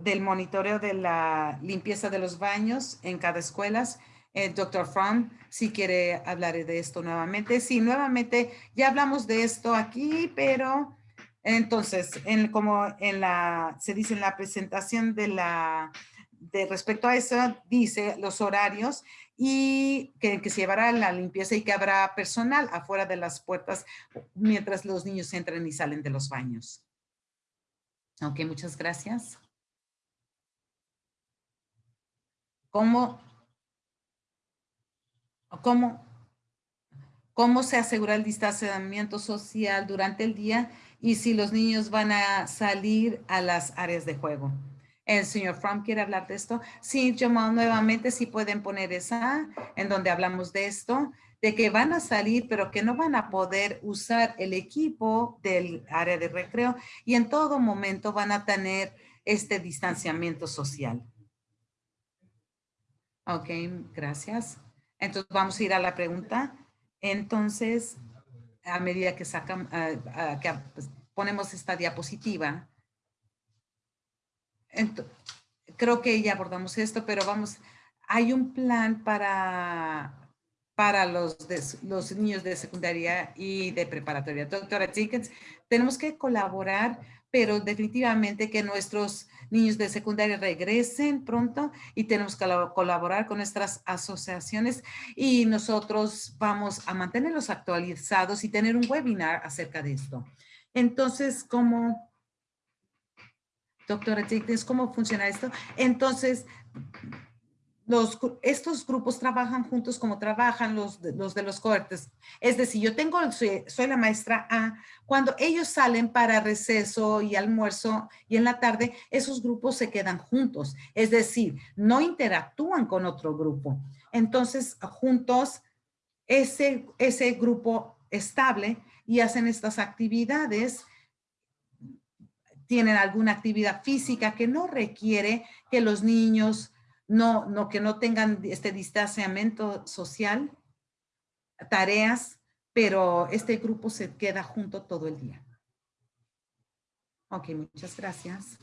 del monitoreo de la limpieza de los baños en cada escuela. El doctor Fromm, si quiere hablar de esto nuevamente. Sí, nuevamente, ya hablamos de esto aquí, pero entonces, en, como en la, se dice en la presentación de la, de respecto a eso, dice los horarios y que se llevará la limpieza y que habrá personal afuera de las puertas mientras los niños entran y salen de los baños. Ok, muchas gracias. ¿Cómo, cómo, cómo se asegura el distanciamiento social durante el día y si los niños van a salir a las áreas de juego. El señor Fromm quiere hablar de esto. Sí, Jamal, nuevamente sí pueden poner esa en donde hablamos de esto, de que van a salir, pero que no van a poder usar el equipo del área de recreo y en todo momento van a tener este distanciamiento social. Ok, gracias. Entonces vamos a ir a la pregunta. Entonces, a medida que sacan, que pues, ponemos esta diapositiva. creo que ya abordamos esto, pero vamos, hay un plan para, para los, los niños de secundaria y de preparatoria. Doctora Jenkins, tenemos que colaborar, pero definitivamente que nuestros niños de secundaria regresen pronto y tenemos que colaborar con nuestras asociaciones y nosotros vamos a mantenerlos actualizados y tener un webinar acerca de esto. Entonces, ¿cómo, doctora Jenkins, cómo funciona esto? Entonces, los, estos grupos trabajan juntos como trabajan los los, de los cohortes. Es decir, yo tengo, soy, la maestra A, cuando ellos salen para receso y almuerzo y en la tarde, esos grupos se quedan juntos. Es decir, no interactúan con otro grupo. Entonces, juntos, ese, ese grupo estable y hacen estas actividades tienen alguna actividad física que no requiere que los niños no, no, que no tengan este distanciamiento social, tareas, pero este grupo se queda junto todo el día. Ok, muchas gracias.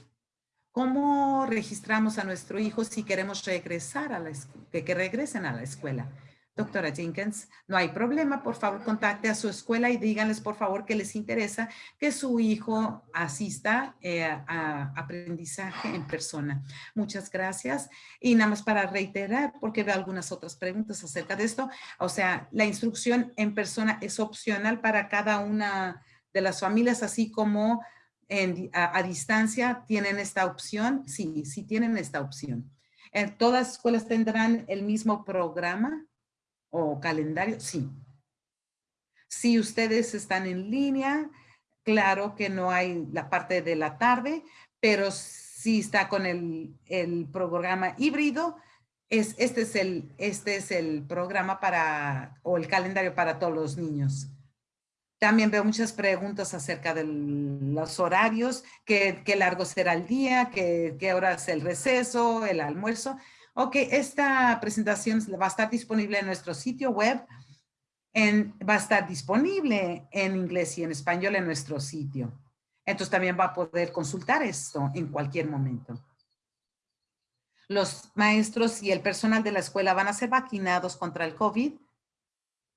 ¿Cómo registramos a nuestro hijo si queremos regresar a la que, que regresen a la escuela? Doctora Jenkins, no hay problema, por favor contacte a su escuela y díganles por favor que les interesa que su hijo asista eh, a aprendizaje en persona. Muchas gracias. Y nada más para reiterar, porque veo algunas otras preguntas acerca de esto, o sea, la instrucción en persona es opcional para cada una de las familias, así como a, distancia tienen esta opción. Sí, sí tienen esta opción. Eh, ¿Todas las escuelas tendrán el mismo programa? O calendario, sí. Si ustedes están en línea, claro que no hay la parte de la tarde, pero si está con el, el programa híbrido, es, este, es el, este es el programa para, o el calendario para todos los niños. También veo muchas preguntas acerca de los horarios, qué, qué largo será el día, qué, qué hora es el receso, el almuerzo. Ok, esta presentación va a estar disponible en nuestro sitio web. Va a estar disponible en inglés y en español en nuestro sitio. Entonces también va a poder consultar esto en cualquier momento. Los maestros y el personal de la escuela van a ser vacunados contra el COVID.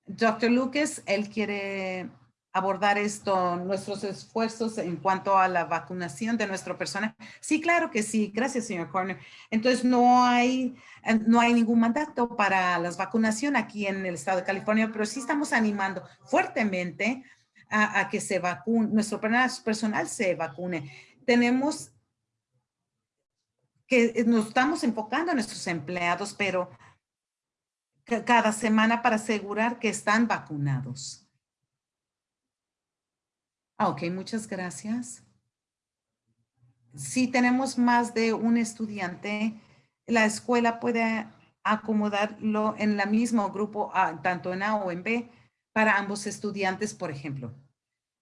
Dr. Lucas, él quiere abordar esto, nuestros esfuerzos en cuanto a la vacunación de nuestro personal? Sí, claro que sí. Gracias, señor Corner. Entonces, no hay, no hay ningún mandato para la vacunación aquí en el estado de California, pero sí estamos animando fuertemente a, que se vacune, nuestro personal se vacune. Tenemos que nos estamos enfocando a nuestros empleados, pero cada semana para asegurar que están vacunados. Ah, ok, muchas gracias. Si tenemos más de un estudiante, la escuela puede acomodarlo en el mismo grupo, ah, tanto en A o en B, para ambos estudiantes, por ejemplo.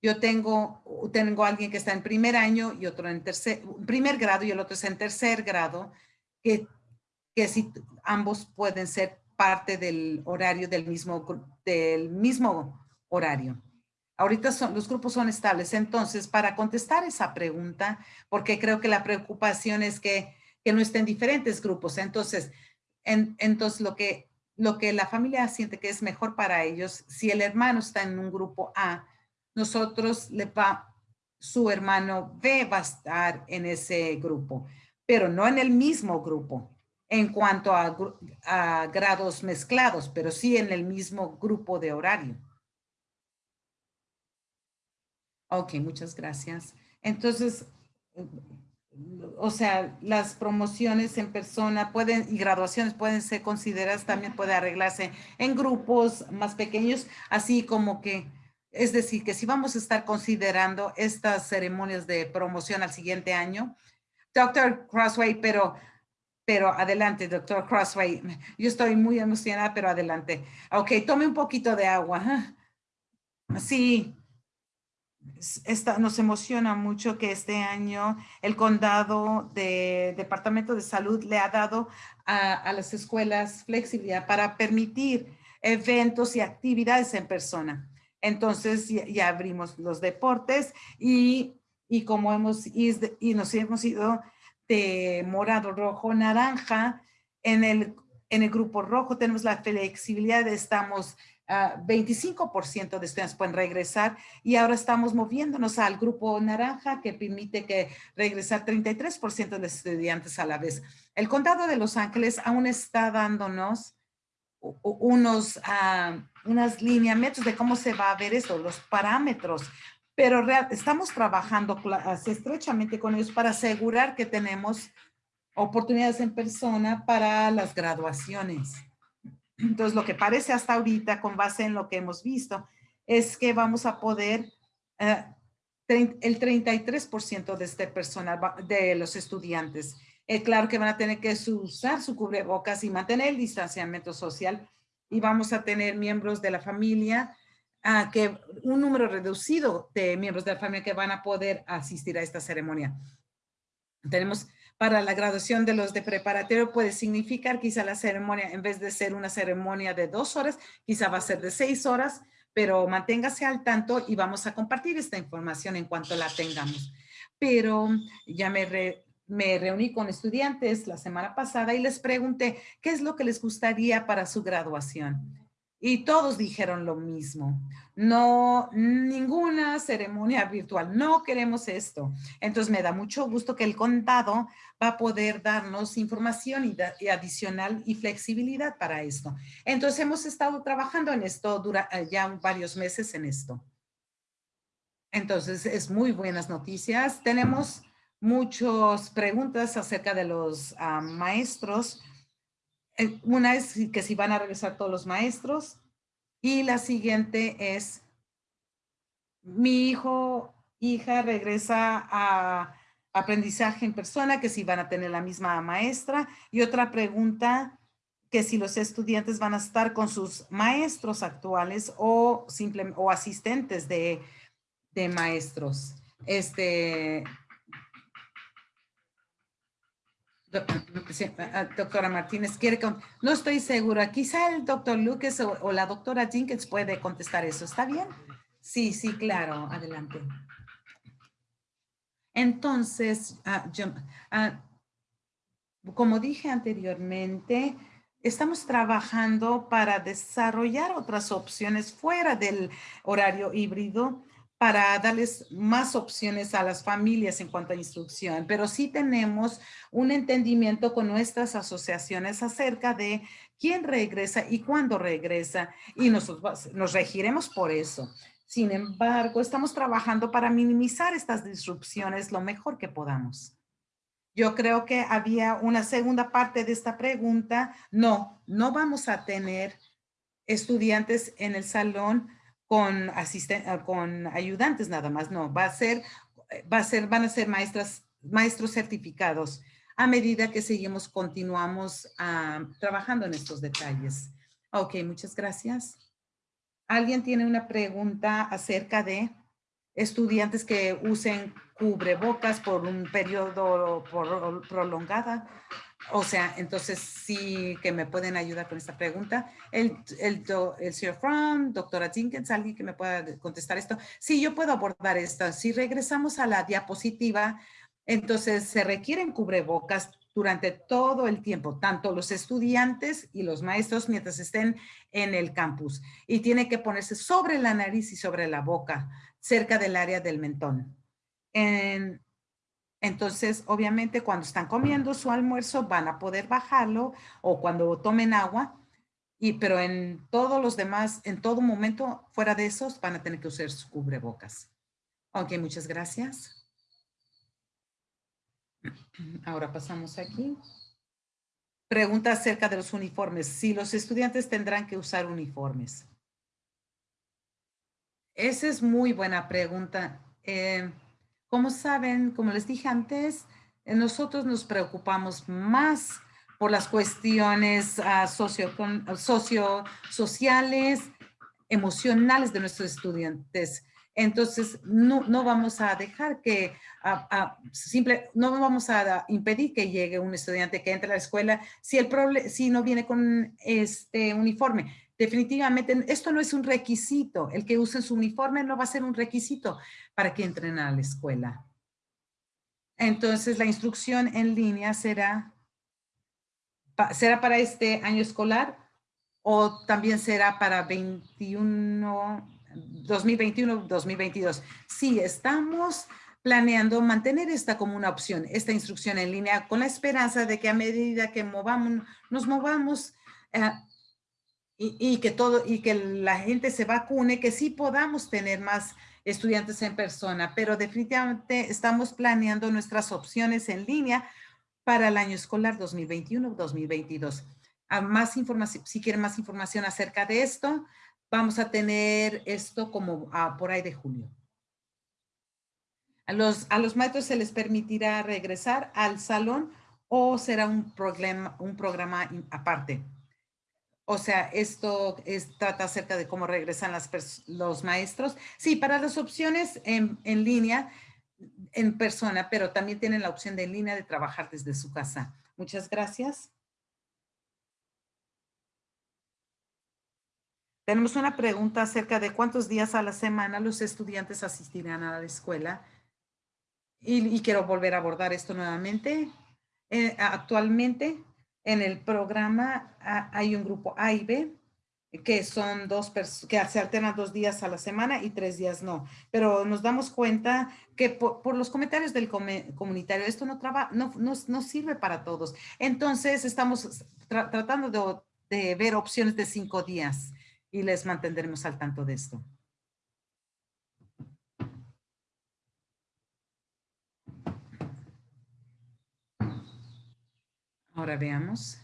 Yo tengo, tengo alguien que está en primer año y otro en tercer, primer grado y el otro es en tercer grado, que, que si ambos pueden ser parte del horario del mismo, del mismo horario. Ahorita son, los grupos son estables. Entonces, para contestar esa pregunta, porque creo que la preocupación es que, que no estén diferentes grupos. Entonces, entonces lo, que, lo que la familia siente que es mejor para ellos, si el hermano está en un grupo A, nosotros le va, su hermano B va a estar en ese grupo, pero no en el mismo grupo en cuanto a grados mezclados, pero sí en el mismo grupo de horario. Ok, muchas gracias. Entonces, o sea, las promociones en persona pueden y graduaciones pueden ser consideradas, también puede arreglarse en grupos más pequeños, así como que, es decir, que si vamos a estar considerando estas ceremonias de promoción al siguiente año, Doctor Crossway, pero, pero adelante, Doctor Crossway. Yo estoy muy emocionada, pero adelante. Ok, tome un poquito de agua. Sí, esta, nos emociona mucho que este año el condado de Departamento de Salud le ha dado a, las escuelas flexibilidad para permitir eventos y actividades en persona. Entonces ya, abrimos los deportes y, y como hemos y nos hemos ido de morado, rojo, naranja, en el, en el grupo rojo tenemos la flexibilidad, estamos 25% de estudiantes pueden regresar y ahora estamos moviéndonos al grupo naranja que permite que regresar 33% de estudiantes a la vez. El condado de Los Ángeles aún está dándonos unos, uh, unas lineamientos de cómo se va a ver esto, los parámetros, pero estamos trabajando estrechamente con ellos para asegurar que tenemos oportunidades en persona para las graduaciones. Entonces, lo que parece hasta ahorita, con base en lo que hemos visto, es que vamos a poder, eh, el 33% de este personal, de los estudiantes, eh, claro que van a tener que usar su cubrebocas y mantener el distanciamiento social y vamos a tener miembros de la familia, ah, que un número reducido de miembros de la familia que van a poder asistir a esta ceremonia. Tenemos para la graduación de los de preparatorio puede significar quizá la ceremonia, en vez de ser una ceremonia de dos horas, quizá va a ser de seis horas, pero manténgase al tanto y vamos a compartir esta información en cuanto la tengamos. Pero ya me, me reuní con estudiantes la semana pasada y les pregunté qué es lo que les gustaría para su graduación. Y todos dijeron lo mismo. No, ninguna ceremonia virtual. No queremos esto. Entonces me da mucho gusto que el condado va a poder darnos información y, adicional y flexibilidad para esto. Entonces hemos estado trabajando en esto eh, ya varios meses en esto. Entonces es muy buenas noticias. Tenemos muchas preguntas acerca de los ah, maestros una es que si van a regresar todos los maestros y la siguiente es mi hijo, hija regresa a aprendizaje en persona, que si van a tener la misma maestra. Y otra pregunta, que si los estudiantes van a estar con sus maestros actuales o, simple, o asistentes de, de maestros. Este, doctora Martínez quiere no estoy segura, quizá el doctor Lucas o, la doctora Jenkins puede contestar eso, ¿está bien? Sí, sí, claro, adelante. Entonces, ah, como dije anteriormente, estamos trabajando para desarrollar otras opciones fuera del horario híbrido para darles más opciones a las familias en cuanto a instrucción, pero sí tenemos un entendimiento con nuestras asociaciones acerca de quién regresa y cuándo regresa y nosotros nos regiremos por eso. Sin embargo, estamos trabajando para minimizar estas disrupciones lo mejor que podamos. Yo creo que había una segunda parte de esta pregunta. No, no vamos a tener estudiantes en el salón con, ah, con ayudantes nada más, no, va a ser, va a ser, van a ser maestras, maestros certificados a medida que seguimos, continuamos ah, trabajando en estos detalles. Ok, muchas gracias. ¿Alguien tiene una pregunta acerca de estudiantes que usen cubrebocas por un periodo prolongada? O sea, entonces sí que me pueden ayudar con esta pregunta. El, el, el señor Fromm, doctora Jenkins, alguien que me pueda contestar esto. Sí, yo puedo abordar esto. Si regresamos a la diapositiva, entonces se requieren cubrebocas durante todo el tiempo, tanto los estudiantes y los maestros mientras estén en el campus. Y tiene que ponerse sobre la nariz y sobre la boca, cerca del área del mentón. En, entonces, obviamente, cuando están comiendo su almuerzo, van a poder bajarlo o cuando tomen agua. Y, pero en todos los demás, en todo momento, fuera de esos, van a tener que usar su cubrebocas. Ok, muchas gracias. Ahora pasamos aquí. Pregunta acerca de los uniformes. Si los estudiantes tendrán que usar uniformes. Esa es muy buena pregunta. Eh, como saben, como les dije antes, eh, nosotros nos preocupamos más por las cuestiones uh, socio, sociales, emocionales de nuestros estudiantes. Entonces, no, no vamos a dejar que, simple, no vamos a impedir que llegue un estudiante que entre a la escuela si, el si no viene con este uniforme. Definitivamente, esto no es un requisito. El que use su uniforme no va a ser un requisito para que entren a la escuela. Entonces, la instrucción en línea será, será para este año escolar o también será para 21, 2021, 2022. Sí, estamos planeando mantener esta como una opción, esta instrucción en línea, con la esperanza de que a medida que movamos, nos movamos, eh, y, que todo y que la gente se vacune, que sí podamos tener más estudiantes en persona, pero definitivamente estamos planeando nuestras opciones en línea para el año escolar 2021-2022. Más información, si quieren más información acerca de esto, vamos a tener esto como por ahí de julio. A los, a los maestros se les permitirá regresar al salón o será un programa, un programa aparte. O sea, esto es, trata acerca de cómo regresan los maestros. Sí, para las opciones en, en, línea, en persona, pero también tienen la opción de en línea de trabajar desde su casa. Muchas gracias. Tenemos una pregunta acerca de cuántos días a la semana los estudiantes asistirán a la escuela. Y, quiero volver a abordar esto nuevamente. Eh, actualmente, en el programa hay un grupo A y B, que son dos que se alternan dos días a la semana y tres días no. Pero nos damos cuenta que por, los comentarios del comunitario, esto no, traba, no, no, sirve para todos. Entonces, estamos tratando de ver opciones de cinco días y les mantendremos al tanto de esto. Ahora veamos.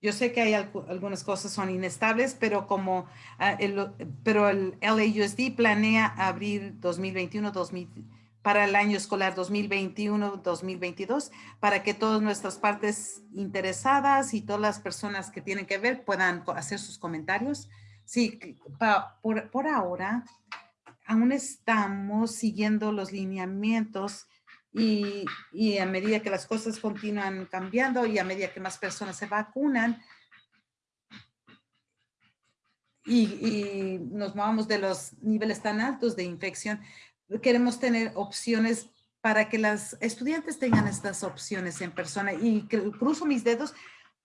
Yo sé que hay algunas cosas son inestables, pero como ah, el, pero el LAUSD planea abrir 2021, 2000, para el año escolar 2021-2022 para que todas nuestras partes interesadas y todas las personas que tienen que ver puedan hacer sus comentarios. Sí, por, por ahora aún estamos siguiendo los lineamientos y, a medida que las cosas continúan cambiando y a medida que más personas se vacunan y, y nos movamos de los niveles tan altos de infección, queremos tener opciones para que las estudiantes tengan estas opciones en persona y cruzo mis dedos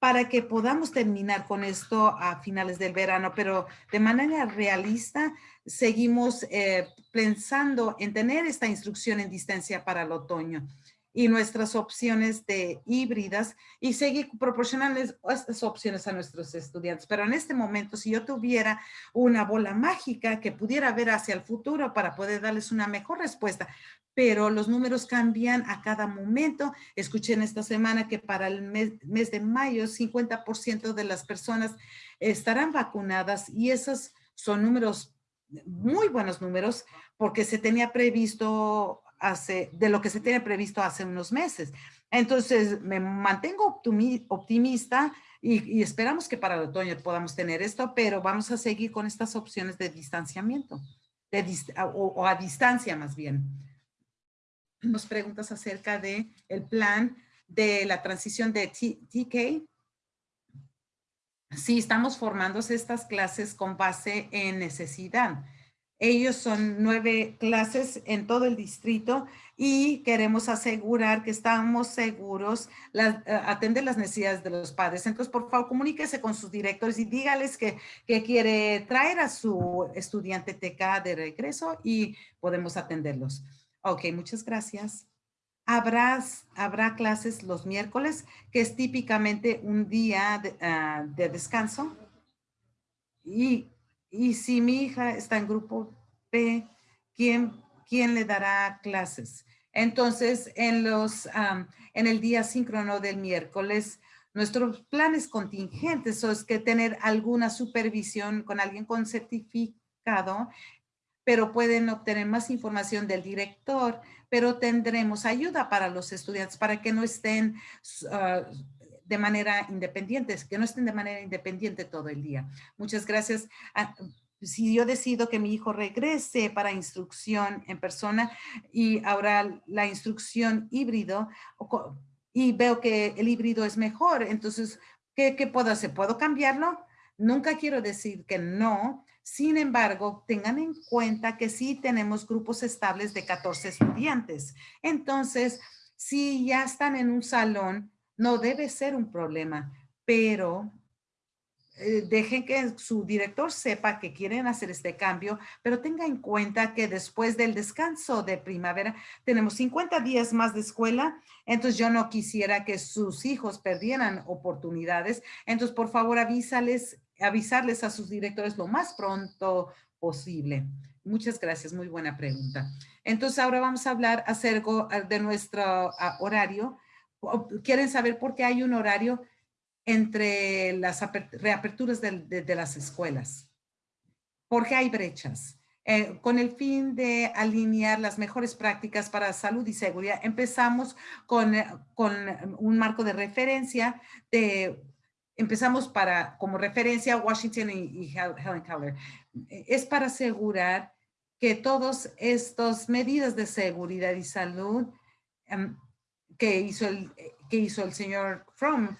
para que podamos terminar con esto a finales del verano, pero de manera realista seguimos eh, pensando en tener esta instrucción en distancia para el otoño y nuestras opciones de híbridas y seguir proporcionando estas opciones a nuestros estudiantes. Pero en este momento, si yo tuviera una bola mágica que pudiera ver hacia el futuro para poder darles una mejor respuesta, pero los números cambian a cada momento. Escuché en esta semana que para el mes, mes de mayo, 50% de las personas estarán vacunadas y esos son números, muy buenos números, porque se tenía previsto hace, de lo que se tiene previsto hace unos meses. Entonces, me mantengo optimista y, esperamos que para el otoño podamos tener esto, pero vamos a seguir con estas opciones de distanciamiento, de o, a distancia más bien. Nos preguntas acerca de el plan de la transición de TK. Sí, estamos formando estas clases con base en necesidad. Ellos son nueve clases en todo el distrito y queremos asegurar que estamos seguros, la, eh, atender las necesidades de los padres. Entonces, por favor, comuníquese con sus directores y dígales que, que quiere traer a su estudiante TK de regreso y podemos atenderlos. Ok, muchas gracias. Habrá, habrá clases los miércoles, que es típicamente un día de, ah, de descanso. Y y si mi hija está en grupo B, ¿quién, quién le dará clases? Entonces, en, los, en el día síncrono del miércoles, nuestros planes contingentes es que tener alguna supervisión con alguien con certificado, pero pueden obtener más información del director, pero tendremos ayuda para los estudiantes para que no estén ah, de manera independiente, que no estén de manera independiente todo el día. Muchas gracias. Ah, si yo decido que mi hijo regrese para instrucción en persona y ahora la instrucción híbrido y veo que el híbrido es mejor, entonces, ¿qué, qué puedo hacer? ¿Puedo cambiarlo? Nunca quiero decir que no, sin embargo, tengan en cuenta que sí tenemos grupos estables de 14 estudiantes. Entonces, si ya están en un salón, no debe ser un problema, pero eh, dejen que su director sepa que quieren hacer este cambio, pero tenga en cuenta que después del descanso de primavera tenemos 50 días más de escuela, entonces yo no quisiera que sus hijos perdieran oportunidades, entonces por favor avísales, avisarles a sus directores lo más pronto posible. Muchas gracias, muy buena pregunta. Entonces ahora vamos a hablar acerca de nuestro ah, horario quieren saber por qué hay un horario entre las reaperturas de, las escuelas. ¿Por qué hay brechas? Eh, con el fin de alinear las mejores prácticas para salud y seguridad, empezamos con, eh, con un marco de referencia de, empezamos para, como referencia Washington y, Helen Keller. Es para asegurar que todas estas medidas de seguridad y salud em, que hizo el, que hizo el señor Fromm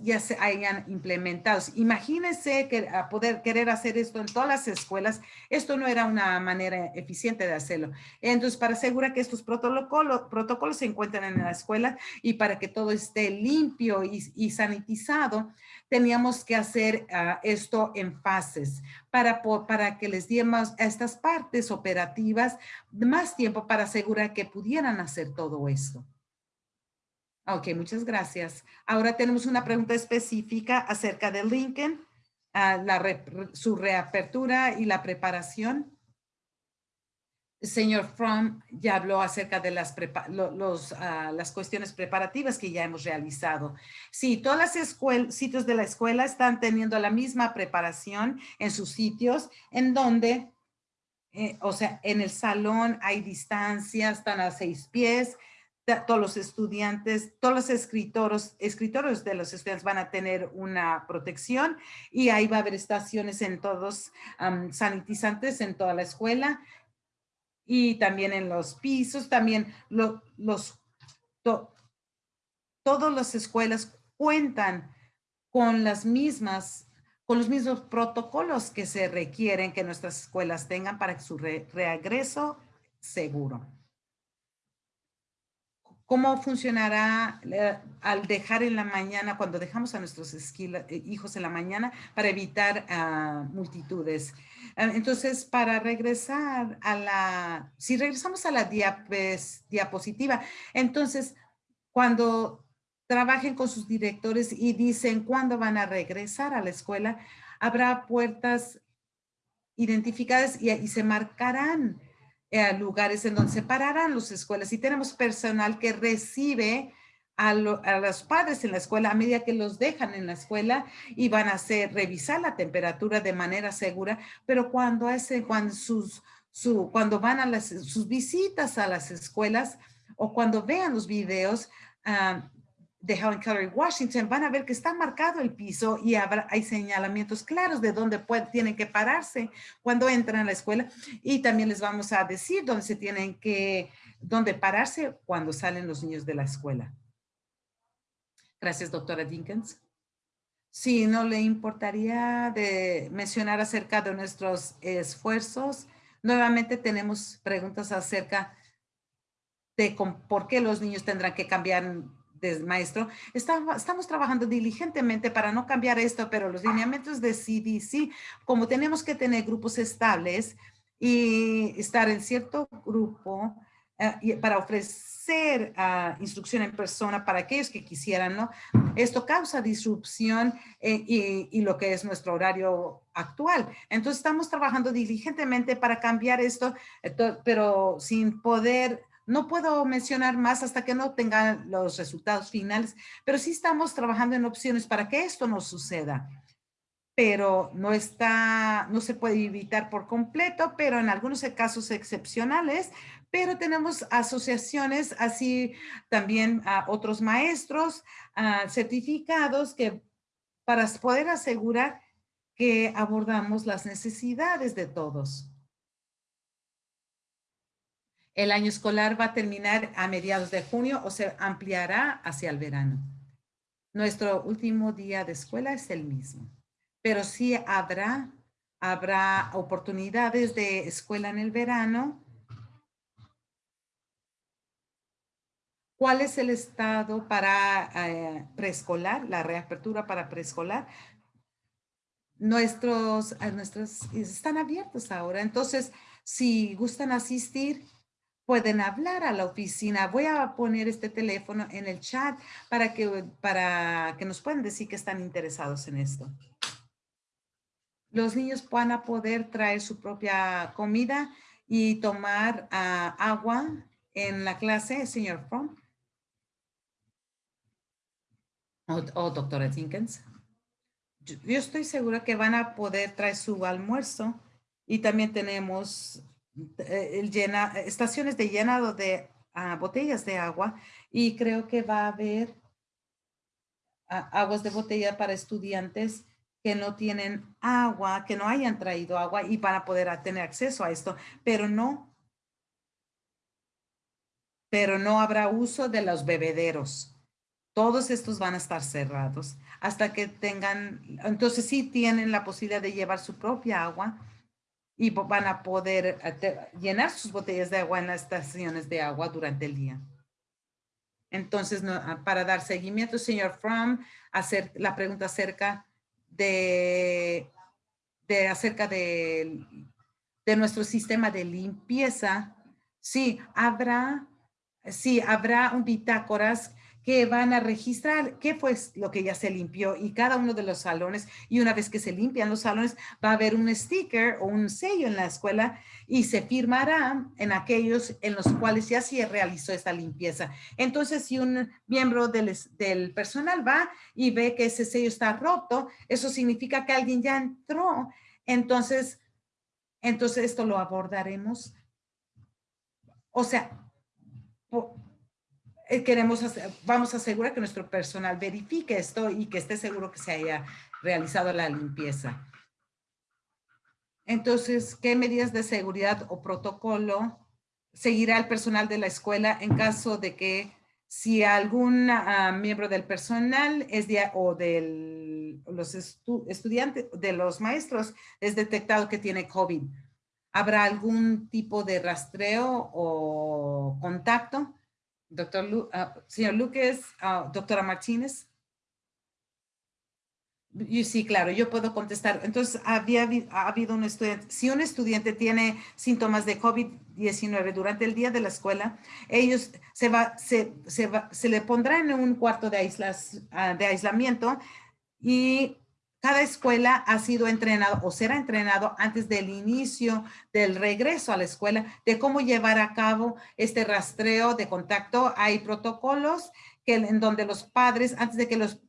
ya se hayan implementado. Imagínense que a poder querer hacer esto en todas las escuelas, esto no era una manera eficiente de hacerlo. Entonces, para asegurar que estos protocolos, protocolos se encuentran en la escuela y para que todo esté limpio y, sanitizado, teníamos que hacer ah, esto en fases para, para que les diéramos a estas partes operativas más tiempo para asegurar que pudieran hacer todo esto. Ok, muchas gracias. Ahora tenemos una pregunta específica acerca de Lincoln, ah, la su reapertura y la preparación. señor Fromm ya habló acerca de las, los, ah, las cuestiones preparativas que ya hemos realizado. Sí, todas las sitios de la escuela están teniendo la misma preparación en sus sitios, en donde, eh, o sea, en el salón hay distancia, están a seis pies, todos los estudiantes, todos los escritores, escritores de los estudiantes van a tener una protección y ahí va a haber estaciones en todos, sanitizantes en toda la escuela y también en los pisos, también los, todas las escuelas cuentan con las mismas, con los mismos protocolos que se requieren que nuestras escuelas tengan para su regreso seguro. ¿Cómo funcionará eh, al dejar en la mañana, cuando dejamos a nuestros eh, hijos en la mañana para evitar ah, multitudes? Ah, entonces, para regresar a la, si regresamos a la diapositiva, entonces, cuando trabajen con sus directores y dicen cuándo van a regresar a la escuela, habrá puertas identificadas y se marcarán eh, lugares en donde se pararán las escuelas. Y tenemos personal que recibe a, los padres en la escuela a medida que los dejan en la escuela y van a hacer revisar la temperatura de manera segura, pero cuando cuando sus su, cuando van a las sus visitas a las escuelas o cuando vean los videos, ah, de Helen Keller Washington, van a ver que está marcado el piso y habrá, hay señalamientos claros de dónde tienen que pararse cuando entran a la escuela. Y también les vamos a decir dónde se tienen que, dónde pararse cuando salen los niños de la escuela. Gracias, doctora Dinkins. Si no le importaría de mencionar acerca de nuestros esfuerzos. Nuevamente tenemos preguntas acerca de por qué los niños tendrán que cambiar maestro. estamos trabajando diligentemente para no cambiar esto, pero los lineamientos de CDC, como tenemos que tener grupos estables y estar en cierto grupo eh, y para ofrecer uh, instrucción en persona para aquellos que quisieran, ¿no? Esto causa disrupción eh, y, y, lo que es nuestro horario actual. Entonces estamos trabajando diligentemente para cambiar esto, pero sin poder no puedo mencionar más hasta que no tengan los resultados finales, pero sí estamos trabajando en opciones para que esto no suceda. Pero no está, no se puede evitar por completo, pero en algunos casos excepcionales, pero tenemos asociaciones, así también a otros maestros certificados que para poder asegurar que abordamos las necesidades de todos. El año escolar va a terminar a mediados de junio o se ampliará hacia el verano. Nuestro último día de escuela es el mismo, pero sí habrá, habrá oportunidades de escuela en el verano. ¿Cuál es el estado para eh, preescolar, la reapertura para preescolar? Nuestros, nuestros están abiertos ahora. Entonces, si gustan asistir, pueden hablar a la oficina. Voy a poner este teléfono en el chat para que, para que nos puedan decir que están interesados en esto. Los niños van a poder traer su propia comida y tomar ah, agua en la clase, señor Fromm. O, doctora Jenkins. Yo, yo estoy segura que van a poder traer su almuerzo y también tenemos llena, estaciones de llenado de ah, botellas de agua y creo que va a haber ah, aguas de botella para estudiantes que no tienen agua, que no hayan traído agua y para poder tener acceso a esto, pero no, pero no habrá uso de los bebederos. Todos estos van a estar cerrados hasta que tengan, entonces sí tienen la posibilidad de llevar su propia agua, y van a poder eh, llenar sus botellas de agua en las estaciones de agua durante el día. Entonces, ah, para dar seguimiento, señor Fromm, hacer la pregunta acerca de, de acerca de, de nuestro sistema de limpieza. Sí, habrá, sí, habrá un bitácoras que van a registrar qué fue lo que ya se limpió y cada uno de los salones. Y una vez que se limpian los salones, va a haber un sticker o un sello en la escuela y se firmará en aquellos en los cuales ya se realizó esta limpieza. Entonces, si un miembro del, del personal va y ve que ese sello está roto, eso significa que alguien ya entró. Entonces, entonces esto lo abordaremos. O sea, eh, queremos, vamos a asegurar que nuestro personal verifique esto y que esté seguro que se haya realizado la limpieza. Entonces, ¿qué medidas de seguridad o protocolo seguirá el personal de la escuela en caso de que si algún ah, miembro del personal es de, o de los estudiantes, de los maestros, es detectado que tiene COVID? ¿Habrá algún tipo de rastreo o contacto? Doctor ah, señor Lucas, ah, doctora Martínez. sí, claro, yo puedo contestar. Entonces, había ha habido un estudiante, si un estudiante tiene síntomas de COVID-19 durante el día de la escuela, ellos se, va, se, se, va, se le pondrá en un cuarto de, aislas, ah, de aislamiento y cada escuela ha sido entrenado o será entrenado antes del inicio del regreso a la escuela de cómo llevar a cabo este rastreo de contacto. Hay protocolos que, en donde los padres, antes de que los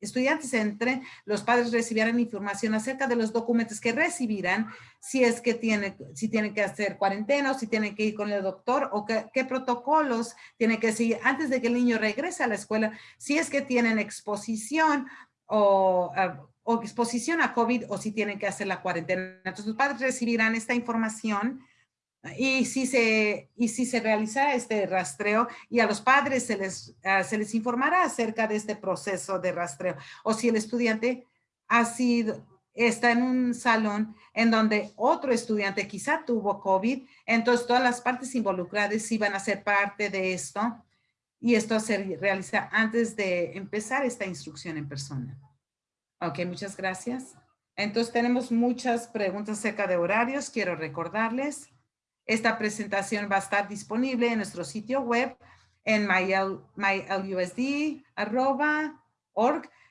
estudiantes entren, los padres recibirán información acerca de los documentos que recibirán, si es que tienen, si tienen que hacer cuarentena o si tienen que ir con el doctor o qué, protocolos tienen que seguir antes de que el niño regrese a la escuela, si es que tienen exposición o ah, o exposición a COVID o si tienen que hacer la cuarentena. Entonces los padres recibirán esta información y si se, y si se realiza este rastreo y a los padres se les, ah, se les informará acerca de este proceso de rastreo o si el estudiante ha sido, está en un salón en donde otro estudiante quizá tuvo COVID, entonces todas las partes involucradas van a ser parte de esto y esto se realiza antes de empezar esta instrucción en persona. Ok, muchas gracias. Entonces tenemos muchas preguntas acerca de horarios. Quiero recordarles, esta presentación va a estar disponible en nuestro sitio web en mylusd.org,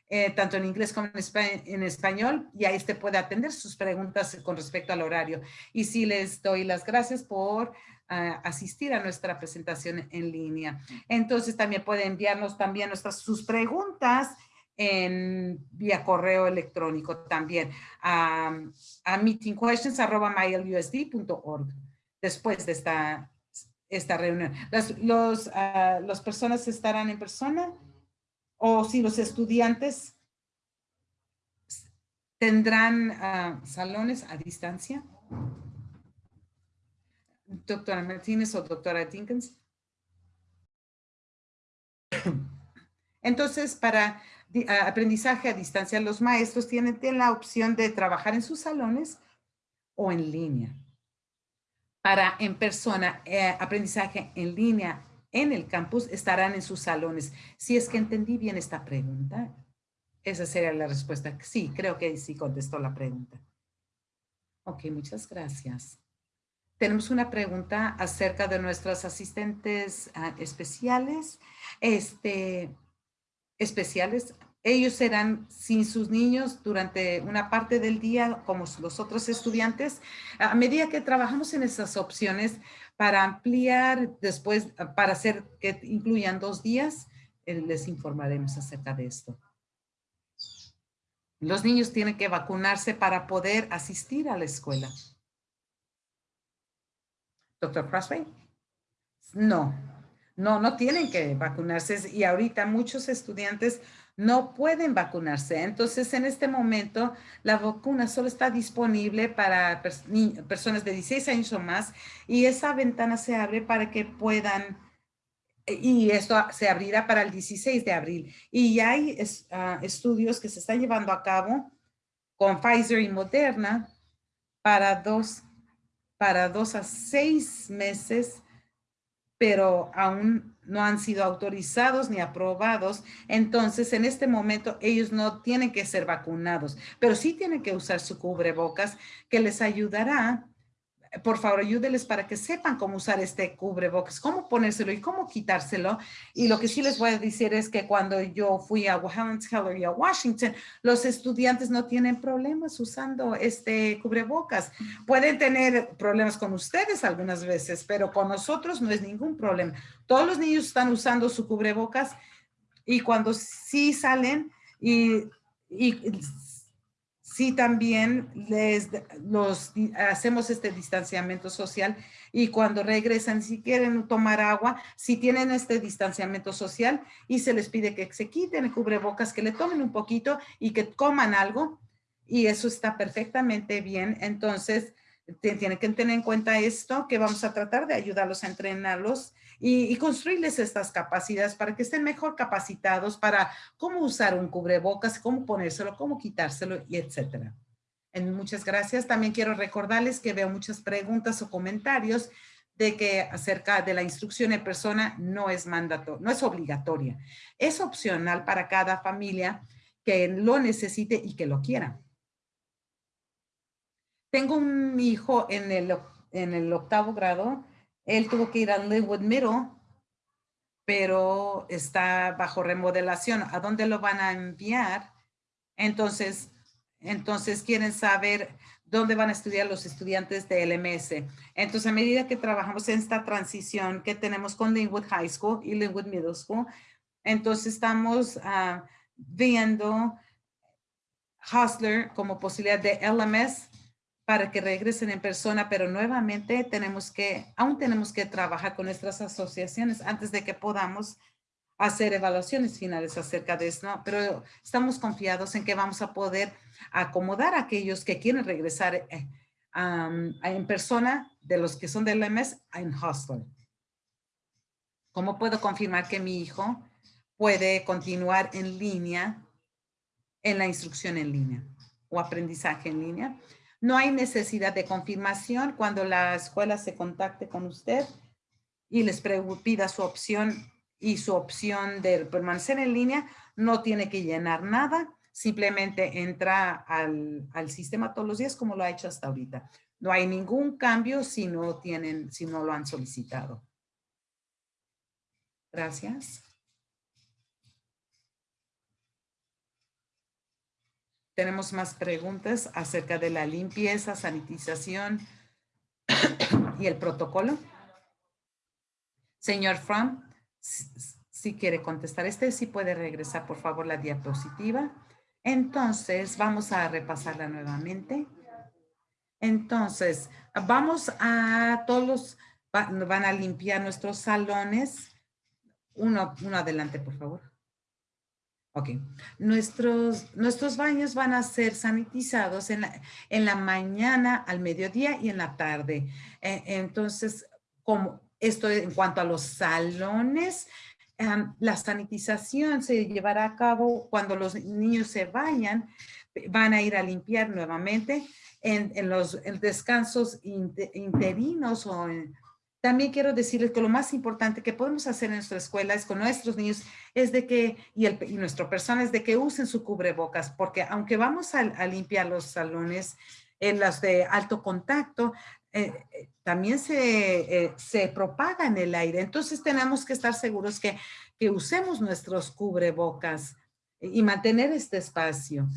eh, tanto en inglés como en, español, y ahí usted puede atender sus preguntas con respecto al horario. Y sí les doy las gracias por ah, asistir a nuestra presentación en línea. Entonces también puede enviarnos también nuestras, sus preguntas en vía correo electrónico también a, a meetingquestions.mylusd.org después de esta, esta reunión. Las los, las personas estarán en persona o si los estudiantes tendrán ah, salones a distancia. Doctora Martínez o doctora Dinkins. Entonces, para aprendizaje a distancia, los maestros tienen, la opción de trabajar en sus salones o en línea. Para en persona, eh, aprendizaje en línea en el campus estarán en sus salones. Si es que entendí bien esta pregunta, esa sería la respuesta. Sí, creo que sí contestó la pregunta. Ok, muchas gracias. Tenemos una pregunta acerca de nuestros asistentes ah, especiales. Este, especiales ellos serán sin sus niños durante una parte del día como los otros estudiantes. A medida que trabajamos en esas opciones para ampliar después, para hacer que incluyan dos días, eh, les informaremos acerca de esto. Los niños tienen que vacunarse para poder asistir a la escuela. Doctor Crossway? No, no, no tienen que vacunarse y ahorita muchos estudiantes no pueden vacunarse. Entonces, en este momento, la vacuna solo está disponible para personas de 16 años o más y esa ventana se abre para que puedan, y esto se abrirá para el 16 de abril. Y hay ah, estudios que se están llevando a cabo con Pfizer y Moderna para dos, para dos a seis meses pero aún no han sido autorizados ni aprobados. Entonces, en este momento, ellos no tienen que ser vacunados, pero sí tienen que usar su cubrebocas que les ayudará por favor, ayúdeles para que sepan cómo usar este cubrebocas, cómo ponérselo y cómo quitárselo. Y lo que sí les voy a decir es que cuando yo fui a Helen Keller y a Washington, los estudiantes no tienen problemas usando este cubrebocas. Pueden tener problemas con ustedes algunas veces, pero con nosotros no es ningún problema. Todos los niños están usando su cubrebocas y cuando sí salen y, y sí también les los hacemos este distanciamiento social y cuando regresan si quieren tomar agua si tienen este distanciamiento social y se les pide que se quiten el cubrebocas que le tomen un poquito y que coman algo y eso está perfectamente bien. Entonces tienen que tener en cuenta esto que vamos a tratar de ayudarlos a entrenarlos y, construirles estas capacidades para que estén mejor capacitados para cómo usar un cubrebocas, cómo ponérselo, cómo quitárselo y etcétera. muchas gracias. También quiero recordarles que veo muchas preguntas o comentarios de que acerca de la instrucción en persona no es mandato, no es obligatoria. Es opcional para cada familia que lo necesite y que lo quiera. Tengo un hijo en el, en el octavo grado él tuvo que ir a Linwood Middle, pero está bajo remodelación. ¿A dónde lo van a enviar? Entonces, entonces quieren saber dónde van a estudiar los estudiantes de LMS. Entonces, a medida que trabajamos en esta transición que tenemos con Linwood High School y Linwood Middle School, entonces estamos ah, viendo Hustler como posibilidad de LMS para que regresen en persona, pero nuevamente tenemos que, aún tenemos que trabajar con nuestras asociaciones antes de que podamos hacer evaluaciones finales acerca de esto, pero estamos confiados en que vamos a poder acomodar a aquellos que quieren regresar eh, en persona de los que son del MS en hostel. ¿Cómo puedo confirmar que mi hijo puede continuar en línea en la instrucción en línea o aprendizaje en línea? No hay necesidad de confirmación cuando la escuela se contacte con usted y les pida su opción y su opción de permanecer en línea. No tiene que llenar nada, simplemente entra al, al sistema todos los días como lo ha hecho hasta ahorita. No hay ningún cambio si no, tienen, si no lo han solicitado. Gracias. Tenemos más preguntas acerca de la limpieza, sanitización y el protocolo. Señor Fromm, si quiere contestar este, si puede regresar por favor la diapositiva. Entonces, vamos a repasarla nuevamente. Entonces, vamos a todos van a limpiar nuestros salones. Uno, uno adelante, por favor. Ok. Nuestros, nuestros baños van a ser sanitizados en la, en la mañana, al mediodía y en la tarde. E, entonces, como esto en cuanto a los salones, la sanitización se llevará a cabo cuando los niños se bañan, van a ir a limpiar nuevamente en, en los descansos interinos o en, también quiero decirles que lo más importante que podemos hacer en nuestra escuela es con nuestros niños es de que, y, el, y nuestro personal es de que usen su cubrebocas, porque aunque vamos a, limpiar los salones, en las de alto contacto, eh, eh, también se, eh, se propaga en el aire. Entonces tenemos que estar seguros que, que usemos nuestros cubrebocas y mantener este espacio.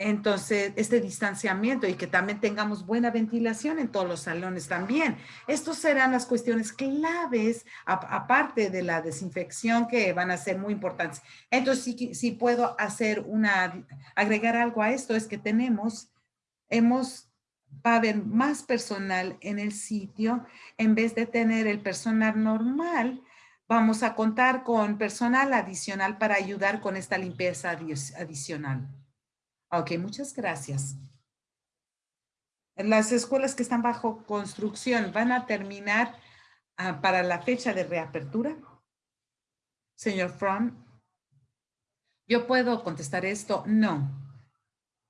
Entonces, este distanciamiento y que también tengamos buena ventilación en todos los salones también. Estos serán las cuestiones claves, aparte de la desinfección que van a ser muy importantes. Entonces, si, puedo hacer una, agregar algo a esto, es que tenemos, hemos, va a haber más personal en el sitio, en vez de tener el personal normal, vamos a contar con personal adicional para ayudar con esta limpieza adicional. Ok, muchas gracias. Las escuelas que están bajo construcción van a terminar ah, para la fecha de reapertura. Señor Fromm, ¿yo puedo contestar esto? No.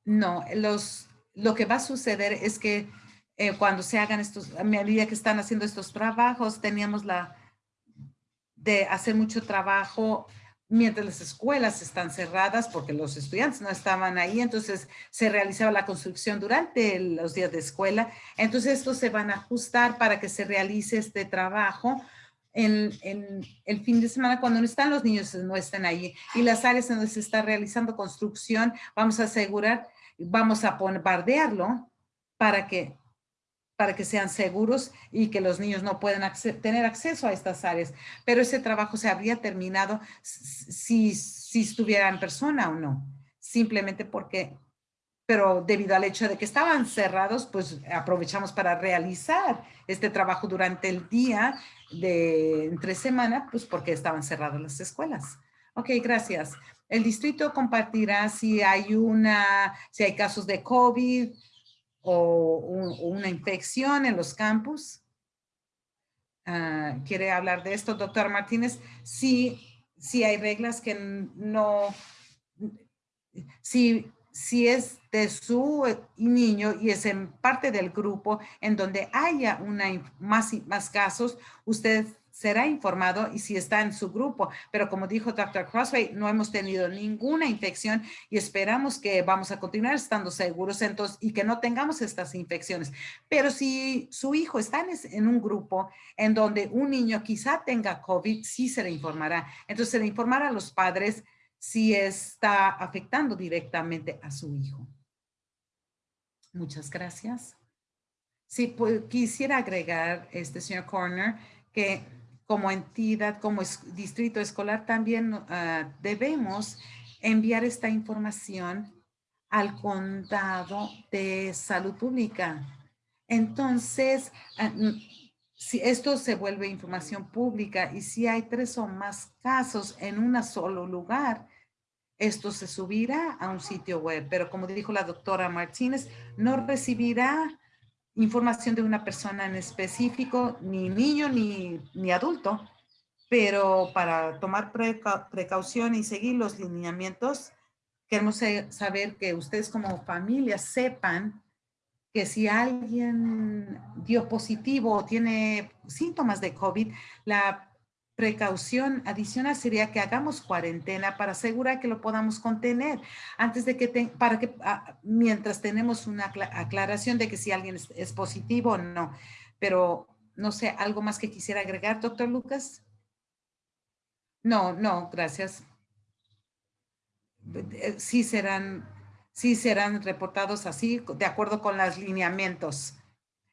No, los, lo que va a suceder es que eh, cuando se hagan estos, a medida que están haciendo estos trabajos, teníamos la de hacer mucho trabajo mientras las escuelas están cerradas porque los estudiantes no estaban ahí, entonces se realizaba la construcción durante los días de escuela. Entonces estos se van a ajustar para que se realice este trabajo en, el fin de semana cuando no están los niños, no estén ahí. Y las áreas donde se está realizando construcción, vamos a asegurar, vamos a bombardearlo para que para que sean seguros y que los niños no puedan tener acceso a estas áreas. Pero ese trabajo se habría terminado si, si estuviera en persona o no. Simplemente porque, pero debido al hecho de que estaban cerrados, pues aprovechamos para realizar este trabajo durante el día de entre semana, pues porque estaban cerradas las escuelas. Ok, gracias. El distrito compartirá si hay una, si hay casos de COVID, o, una infección en los campus. Ah, ¿Quiere hablar de esto, doctor Martínez? Sí, sí hay reglas que no, si, si es de su niño y es en parte del grupo en donde haya una, más, más casos, usted será informado y si está en su grupo. Pero como dijo Dr. Crossway, no hemos tenido ninguna infección y esperamos que vamos a continuar estando seguros entonces, y que no tengamos estas infecciones. Pero si su hijo está en, un grupo en donde un niño quizá tenga COVID, sí se le informará. Entonces se le informará a los padres si está afectando directamente a su hijo. Muchas gracias. Sí, pues, quisiera agregar, este señor Corner, que como entidad, como distrito escolar, también ah, debemos enviar esta información al condado de salud pública. Entonces, ah, si esto se vuelve información pública y si hay tres o más casos en un solo lugar, esto se subirá a un sitio web. Pero como dijo la doctora Martínez, no recibirá información de una persona en específico, ni niño ni, ni adulto, pero para tomar precaución y seguir los lineamientos, queremos saber que ustedes como familia sepan que si alguien dio positivo o tiene síntomas de COVID, la precaución adicional sería que hagamos cuarentena para asegurar que lo podamos contener antes de que, para que, ah, mientras tenemos una aclaración de que si alguien es, positivo o no. Pero no sé, ¿algo más que quisiera agregar, doctor Lucas? No, no, gracias. Eh, sí serán, sí serán reportados así, de acuerdo con los lineamientos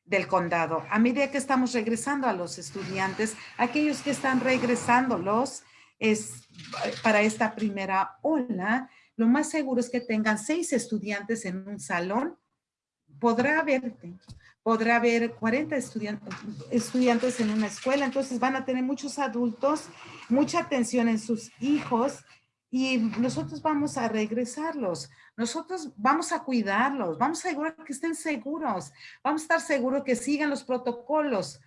del condado. A medida que estamos regresando a los estudiantes, aquellos que están regresándolos es para esta primera ola, lo más seguro es que tengan seis estudiantes en un salón. Podrá haber, podrá haber 40 estudiantes, estudiantes en una escuela, entonces van a tener muchos adultos, mucha atención en sus hijos y nosotros vamos a regresarlos. Nosotros vamos a cuidarlos, vamos a asegurar que estén seguros, vamos a estar seguros que sigan los protocolos.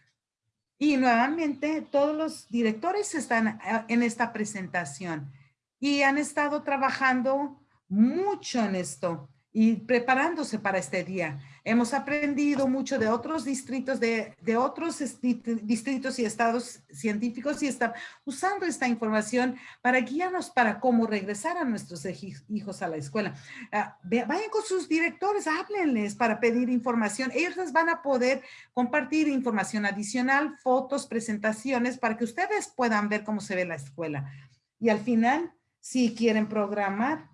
Y nuevamente, todos los directores están eh, en esta presentación y han estado trabajando mucho en esto y preparándose para este día. Hemos aprendido mucho de otros distritos, de, otros distritos y estados científicos y están usando esta información para guiarnos para cómo regresar a nuestros hijos a la escuela. Ah, vayan con sus directores, háblenles para pedir información. Ellos les van a poder compartir información adicional, fotos, presentaciones para que ustedes puedan ver cómo se ve la escuela. Y al final, si quieren programar,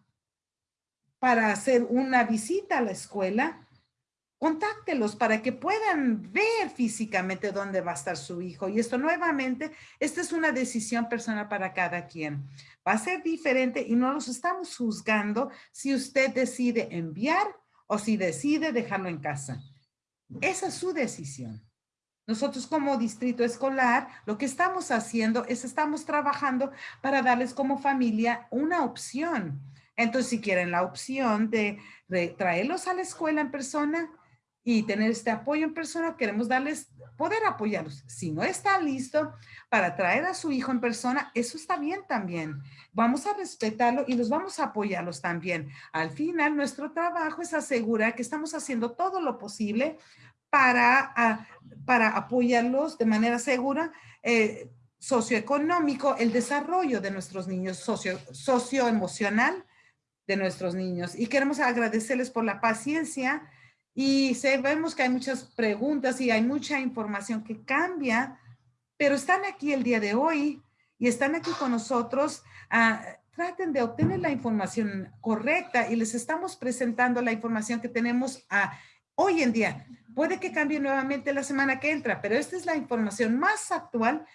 para hacer una visita a la escuela, contáctelos para que puedan ver físicamente dónde va a estar su hijo. Y esto nuevamente, esta es una decisión personal para cada quien. Va a ser diferente y no los estamos juzgando si usted decide enviar o si decide dejarlo en casa. Esa es su decisión. Nosotros como distrito escolar, lo que estamos haciendo es estamos trabajando para darles como familia una opción entonces, si quieren la opción de, traerlos a la escuela en persona y tener este apoyo en persona, queremos darles, poder apoyarlos. Si no está listo para traer a su hijo en persona, eso está bien también. Vamos a respetarlo y los vamos a apoyarlos también. Al final, nuestro trabajo es asegurar que estamos haciendo todo lo posible para, ah, para apoyarlos de manera segura, eh, socioeconómico, el desarrollo de nuestros niños, socio, socioemocional de nuestros niños. Y queremos agradecerles por la paciencia y sabemos que hay muchas preguntas y hay mucha información que cambia, pero están aquí el día de hoy y están aquí con nosotros. Uh, traten de obtener la información correcta y les estamos presentando la información que tenemos uh, hoy en día. Puede que cambie nuevamente la semana que entra, pero esta es la información más actual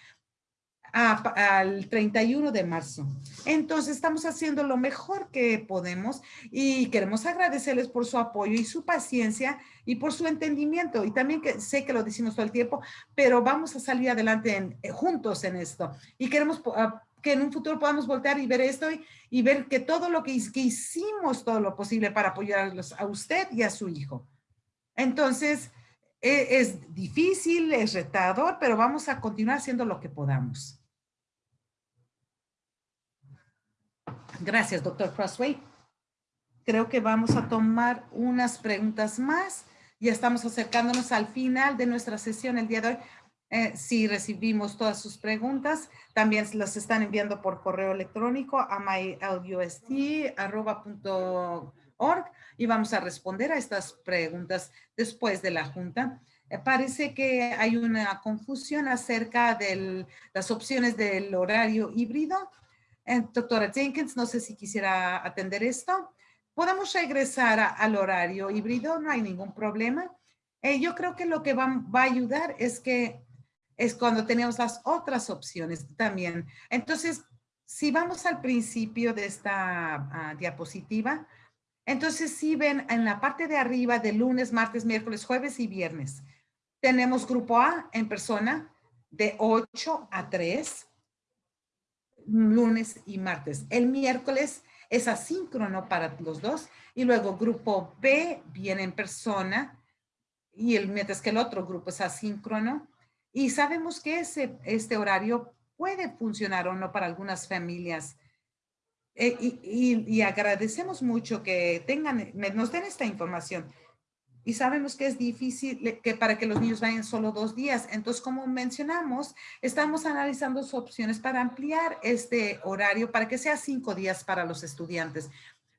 al 31 de marzo. Entonces estamos haciendo lo mejor que podemos y queremos agradecerles por su apoyo y su paciencia y por su entendimiento. Y también sé que lo decimos todo el tiempo, pero vamos a salir adelante eh, juntos en esto. Y queremos ah, que en un futuro podamos voltear y ver esto y, ver que todo lo que, que hicimos, todo lo posible para apoyarlos a usted y a su hijo. Entonces, e, es difícil, es retador, pero vamos a continuar haciendo lo que podamos. Gracias, doctor Crossway. Creo que vamos a tomar unas preguntas más. Ya estamos acercándonos al final de nuestra sesión el día de hoy. Eh, si recibimos todas sus preguntas, también las están enviando por correo electrónico a mylusd.org y vamos a responder a estas preguntas después de la junta. Eh, parece que hay una confusión acerca de las opciones del horario híbrido. Eh, doctora Jenkins, no sé si quisiera atender esto. Podemos regresar al horario híbrido, no hay ningún problema. Eh, yo creo que lo que va, a ayudar es que es cuando tenemos las otras opciones también. Entonces, si vamos al principio de esta ah, diapositiva, entonces si ven en la parte de arriba de lunes, martes, miércoles, jueves y viernes, tenemos grupo A en persona de 8 a 3 lunes y martes. El miércoles es asíncrono para los dos y luego grupo B viene en persona y el, mientras que el otro grupo es asíncrono y sabemos que ese, este horario puede funcionar o no para algunas familias. Eh, y, y, agradecemos mucho que tengan, nos den esta información y sabemos que es difícil que para que los niños vayan solo dos días. Entonces, como mencionamos, estamos analizando sus opciones para ampliar este horario para que sea cinco días para los estudiantes.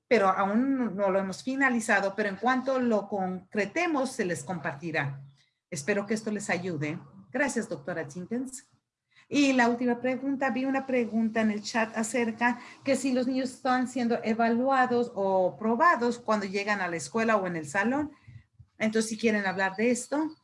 Pero aún no lo hemos finalizado, pero en cuanto lo concretemos, se les compartirá. Espero que esto les ayude. Gracias, doctora Jenkins. Y la última pregunta, vi una pregunta en el chat acerca que si los niños están siendo evaluados o probados cuando llegan a la escuela o en el salón. Entonces, si quieren hablar de esto.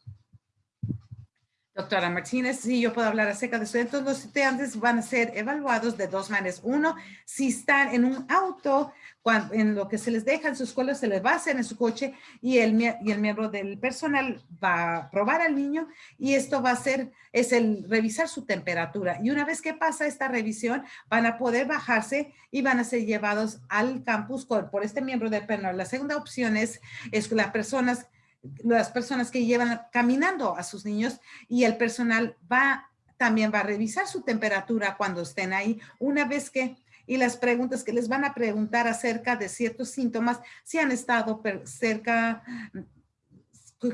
Doctora Martínez, sí, yo puedo hablar acerca de eso. Entonces, los estudiantes van a ser evaluados de dos maneras. Uno, si están en un auto, cuando, en lo que se les deja en su escuela, se les va a hacer en su coche y el, y el miembro del personal va a probar al niño y esto va a ser, es el revisar su temperatura. Y una vez que pasa esta revisión, van a poder bajarse y van a ser llevados al campus por, este miembro del personal. La segunda opción es, es las personas las personas que llevan caminando a sus niños y el personal va, también va a revisar su temperatura cuando estén ahí. Una vez que, y las preguntas que les van a preguntar acerca de ciertos síntomas, si han estado cerca,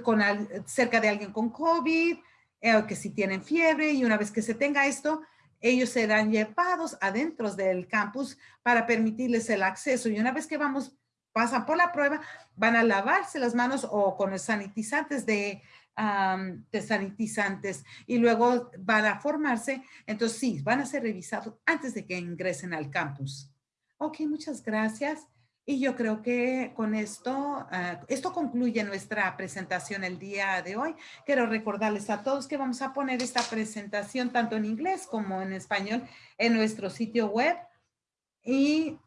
con, cerca de alguien con COVID, eh, que si tienen fiebre, y una vez que se tenga esto, ellos serán llevados adentro del campus para permitirles el acceso. Y una vez que vamos pasan por la prueba, van a lavarse las manos o con sanitizantes de, de sanitizantes y luego van a formarse. Entonces sí, van a ser revisados antes de que ingresen al campus. Ok, muchas gracias. Y yo creo que con esto, ah, esto concluye nuestra presentación el día de hoy. Quiero recordarles a todos que vamos a poner esta presentación tanto en inglés como en español en nuestro sitio web. Y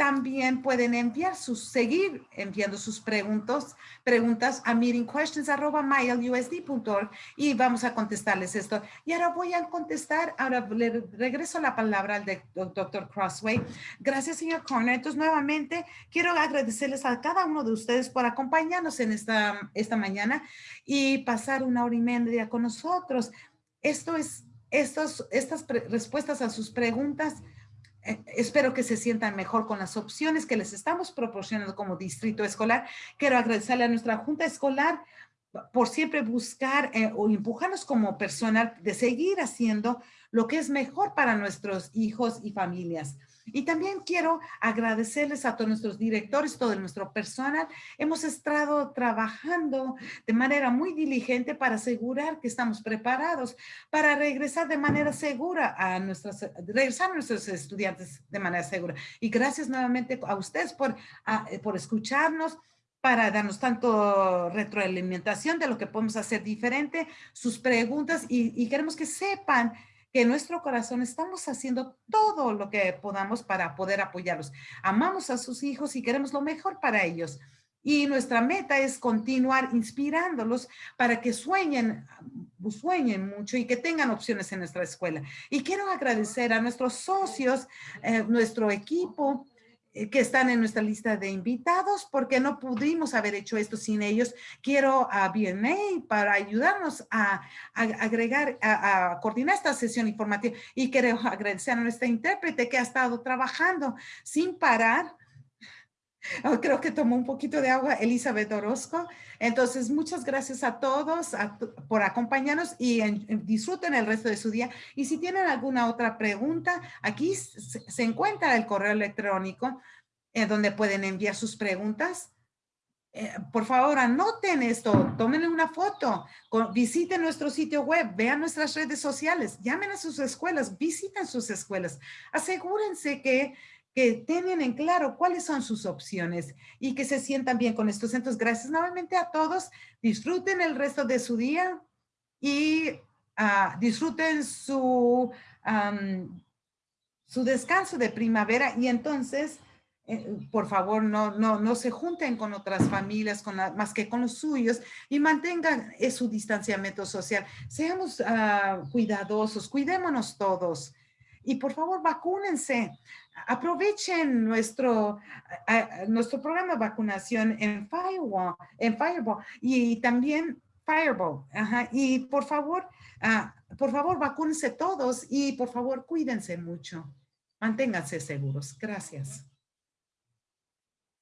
también pueden enviar sus, seguir enviando sus preguntas, preguntas a meetingquestions.mylusd.org y vamos a contestarles esto. Y ahora voy a contestar, ahora le regreso la palabra al doctor Crossway. Gracias, señor Corner. Entonces, nuevamente, quiero agradecerles a cada uno de ustedes por acompañarnos en esta, esta mañana y pasar una hora y media con nosotros. Esto es, estos, estas respuestas a sus preguntas espero que se sientan mejor con las opciones que les estamos proporcionando como distrito escolar. Quiero agradecerle a nuestra junta escolar por siempre buscar eh, o empujarnos como personal de seguir haciendo lo que es mejor para nuestros hijos y familias. Y también quiero agradecerles a todos nuestros directores, todo nuestro personal. Hemos estado trabajando de manera muy diligente para asegurar que estamos preparados para regresar de manera segura a nuestras, regresar a nuestros estudiantes de manera segura. Y gracias nuevamente a ustedes por, por escucharnos para darnos tanto retroalimentación de lo que podemos hacer diferente, sus preguntas y, queremos que sepan que nuestro corazón estamos haciendo todo lo que podamos para poder apoyarlos. Amamos a sus hijos y queremos lo mejor para ellos. Y nuestra meta es continuar inspirándolos para que sueñen, sueñen mucho y que tengan opciones en nuestra escuela. Y quiero agradecer a nuestros socios, eh, nuestro equipo, que están en nuestra lista de invitados porque no pudimos haber hecho esto sin ellos. Quiero a BNA para ayudarnos a, agregar, a, coordinar esta sesión informativa y quiero agradecer a nuestra intérprete que ha estado trabajando sin parar creo que tomó un poquito de agua Elizabeth Orozco. Entonces, muchas gracias a todos por acompañarnos y disfruten el resto de su día. Y si tienen alguna otra pregunta, aquí se, encuentra el correo electrónico en donde pueden enviar sus preguntas. Eh, por favor, anoten esto, tomen una foto, visiten nuestro sitio web, vean nuestras redes sociales, llamen a sus escuelas, visiten sus escuelas. Asegúrense que que tengan en claro cuáles son sus opciones y que se sientan bien con estos. Entonces, gracias nuevamente a todos. Disfruten el resto de su día y ah, disfruten su, su descanso de primavera y entonces, eh, por favor, no, no, no se junten con otras familias con más que con los suyos y mantengan su distanciamiento social. Seamos ah, cuidadosos, cuidémonos todos. Y por favor, vacúnense. Aprovechen nuestro, nuestro programa de vacunación en Firewall, en Fireball y también Fireball. Y por favor, ah, por favor, vacúnense todos y por favor, cuídense mucho. Manténganse seguros. Gracias.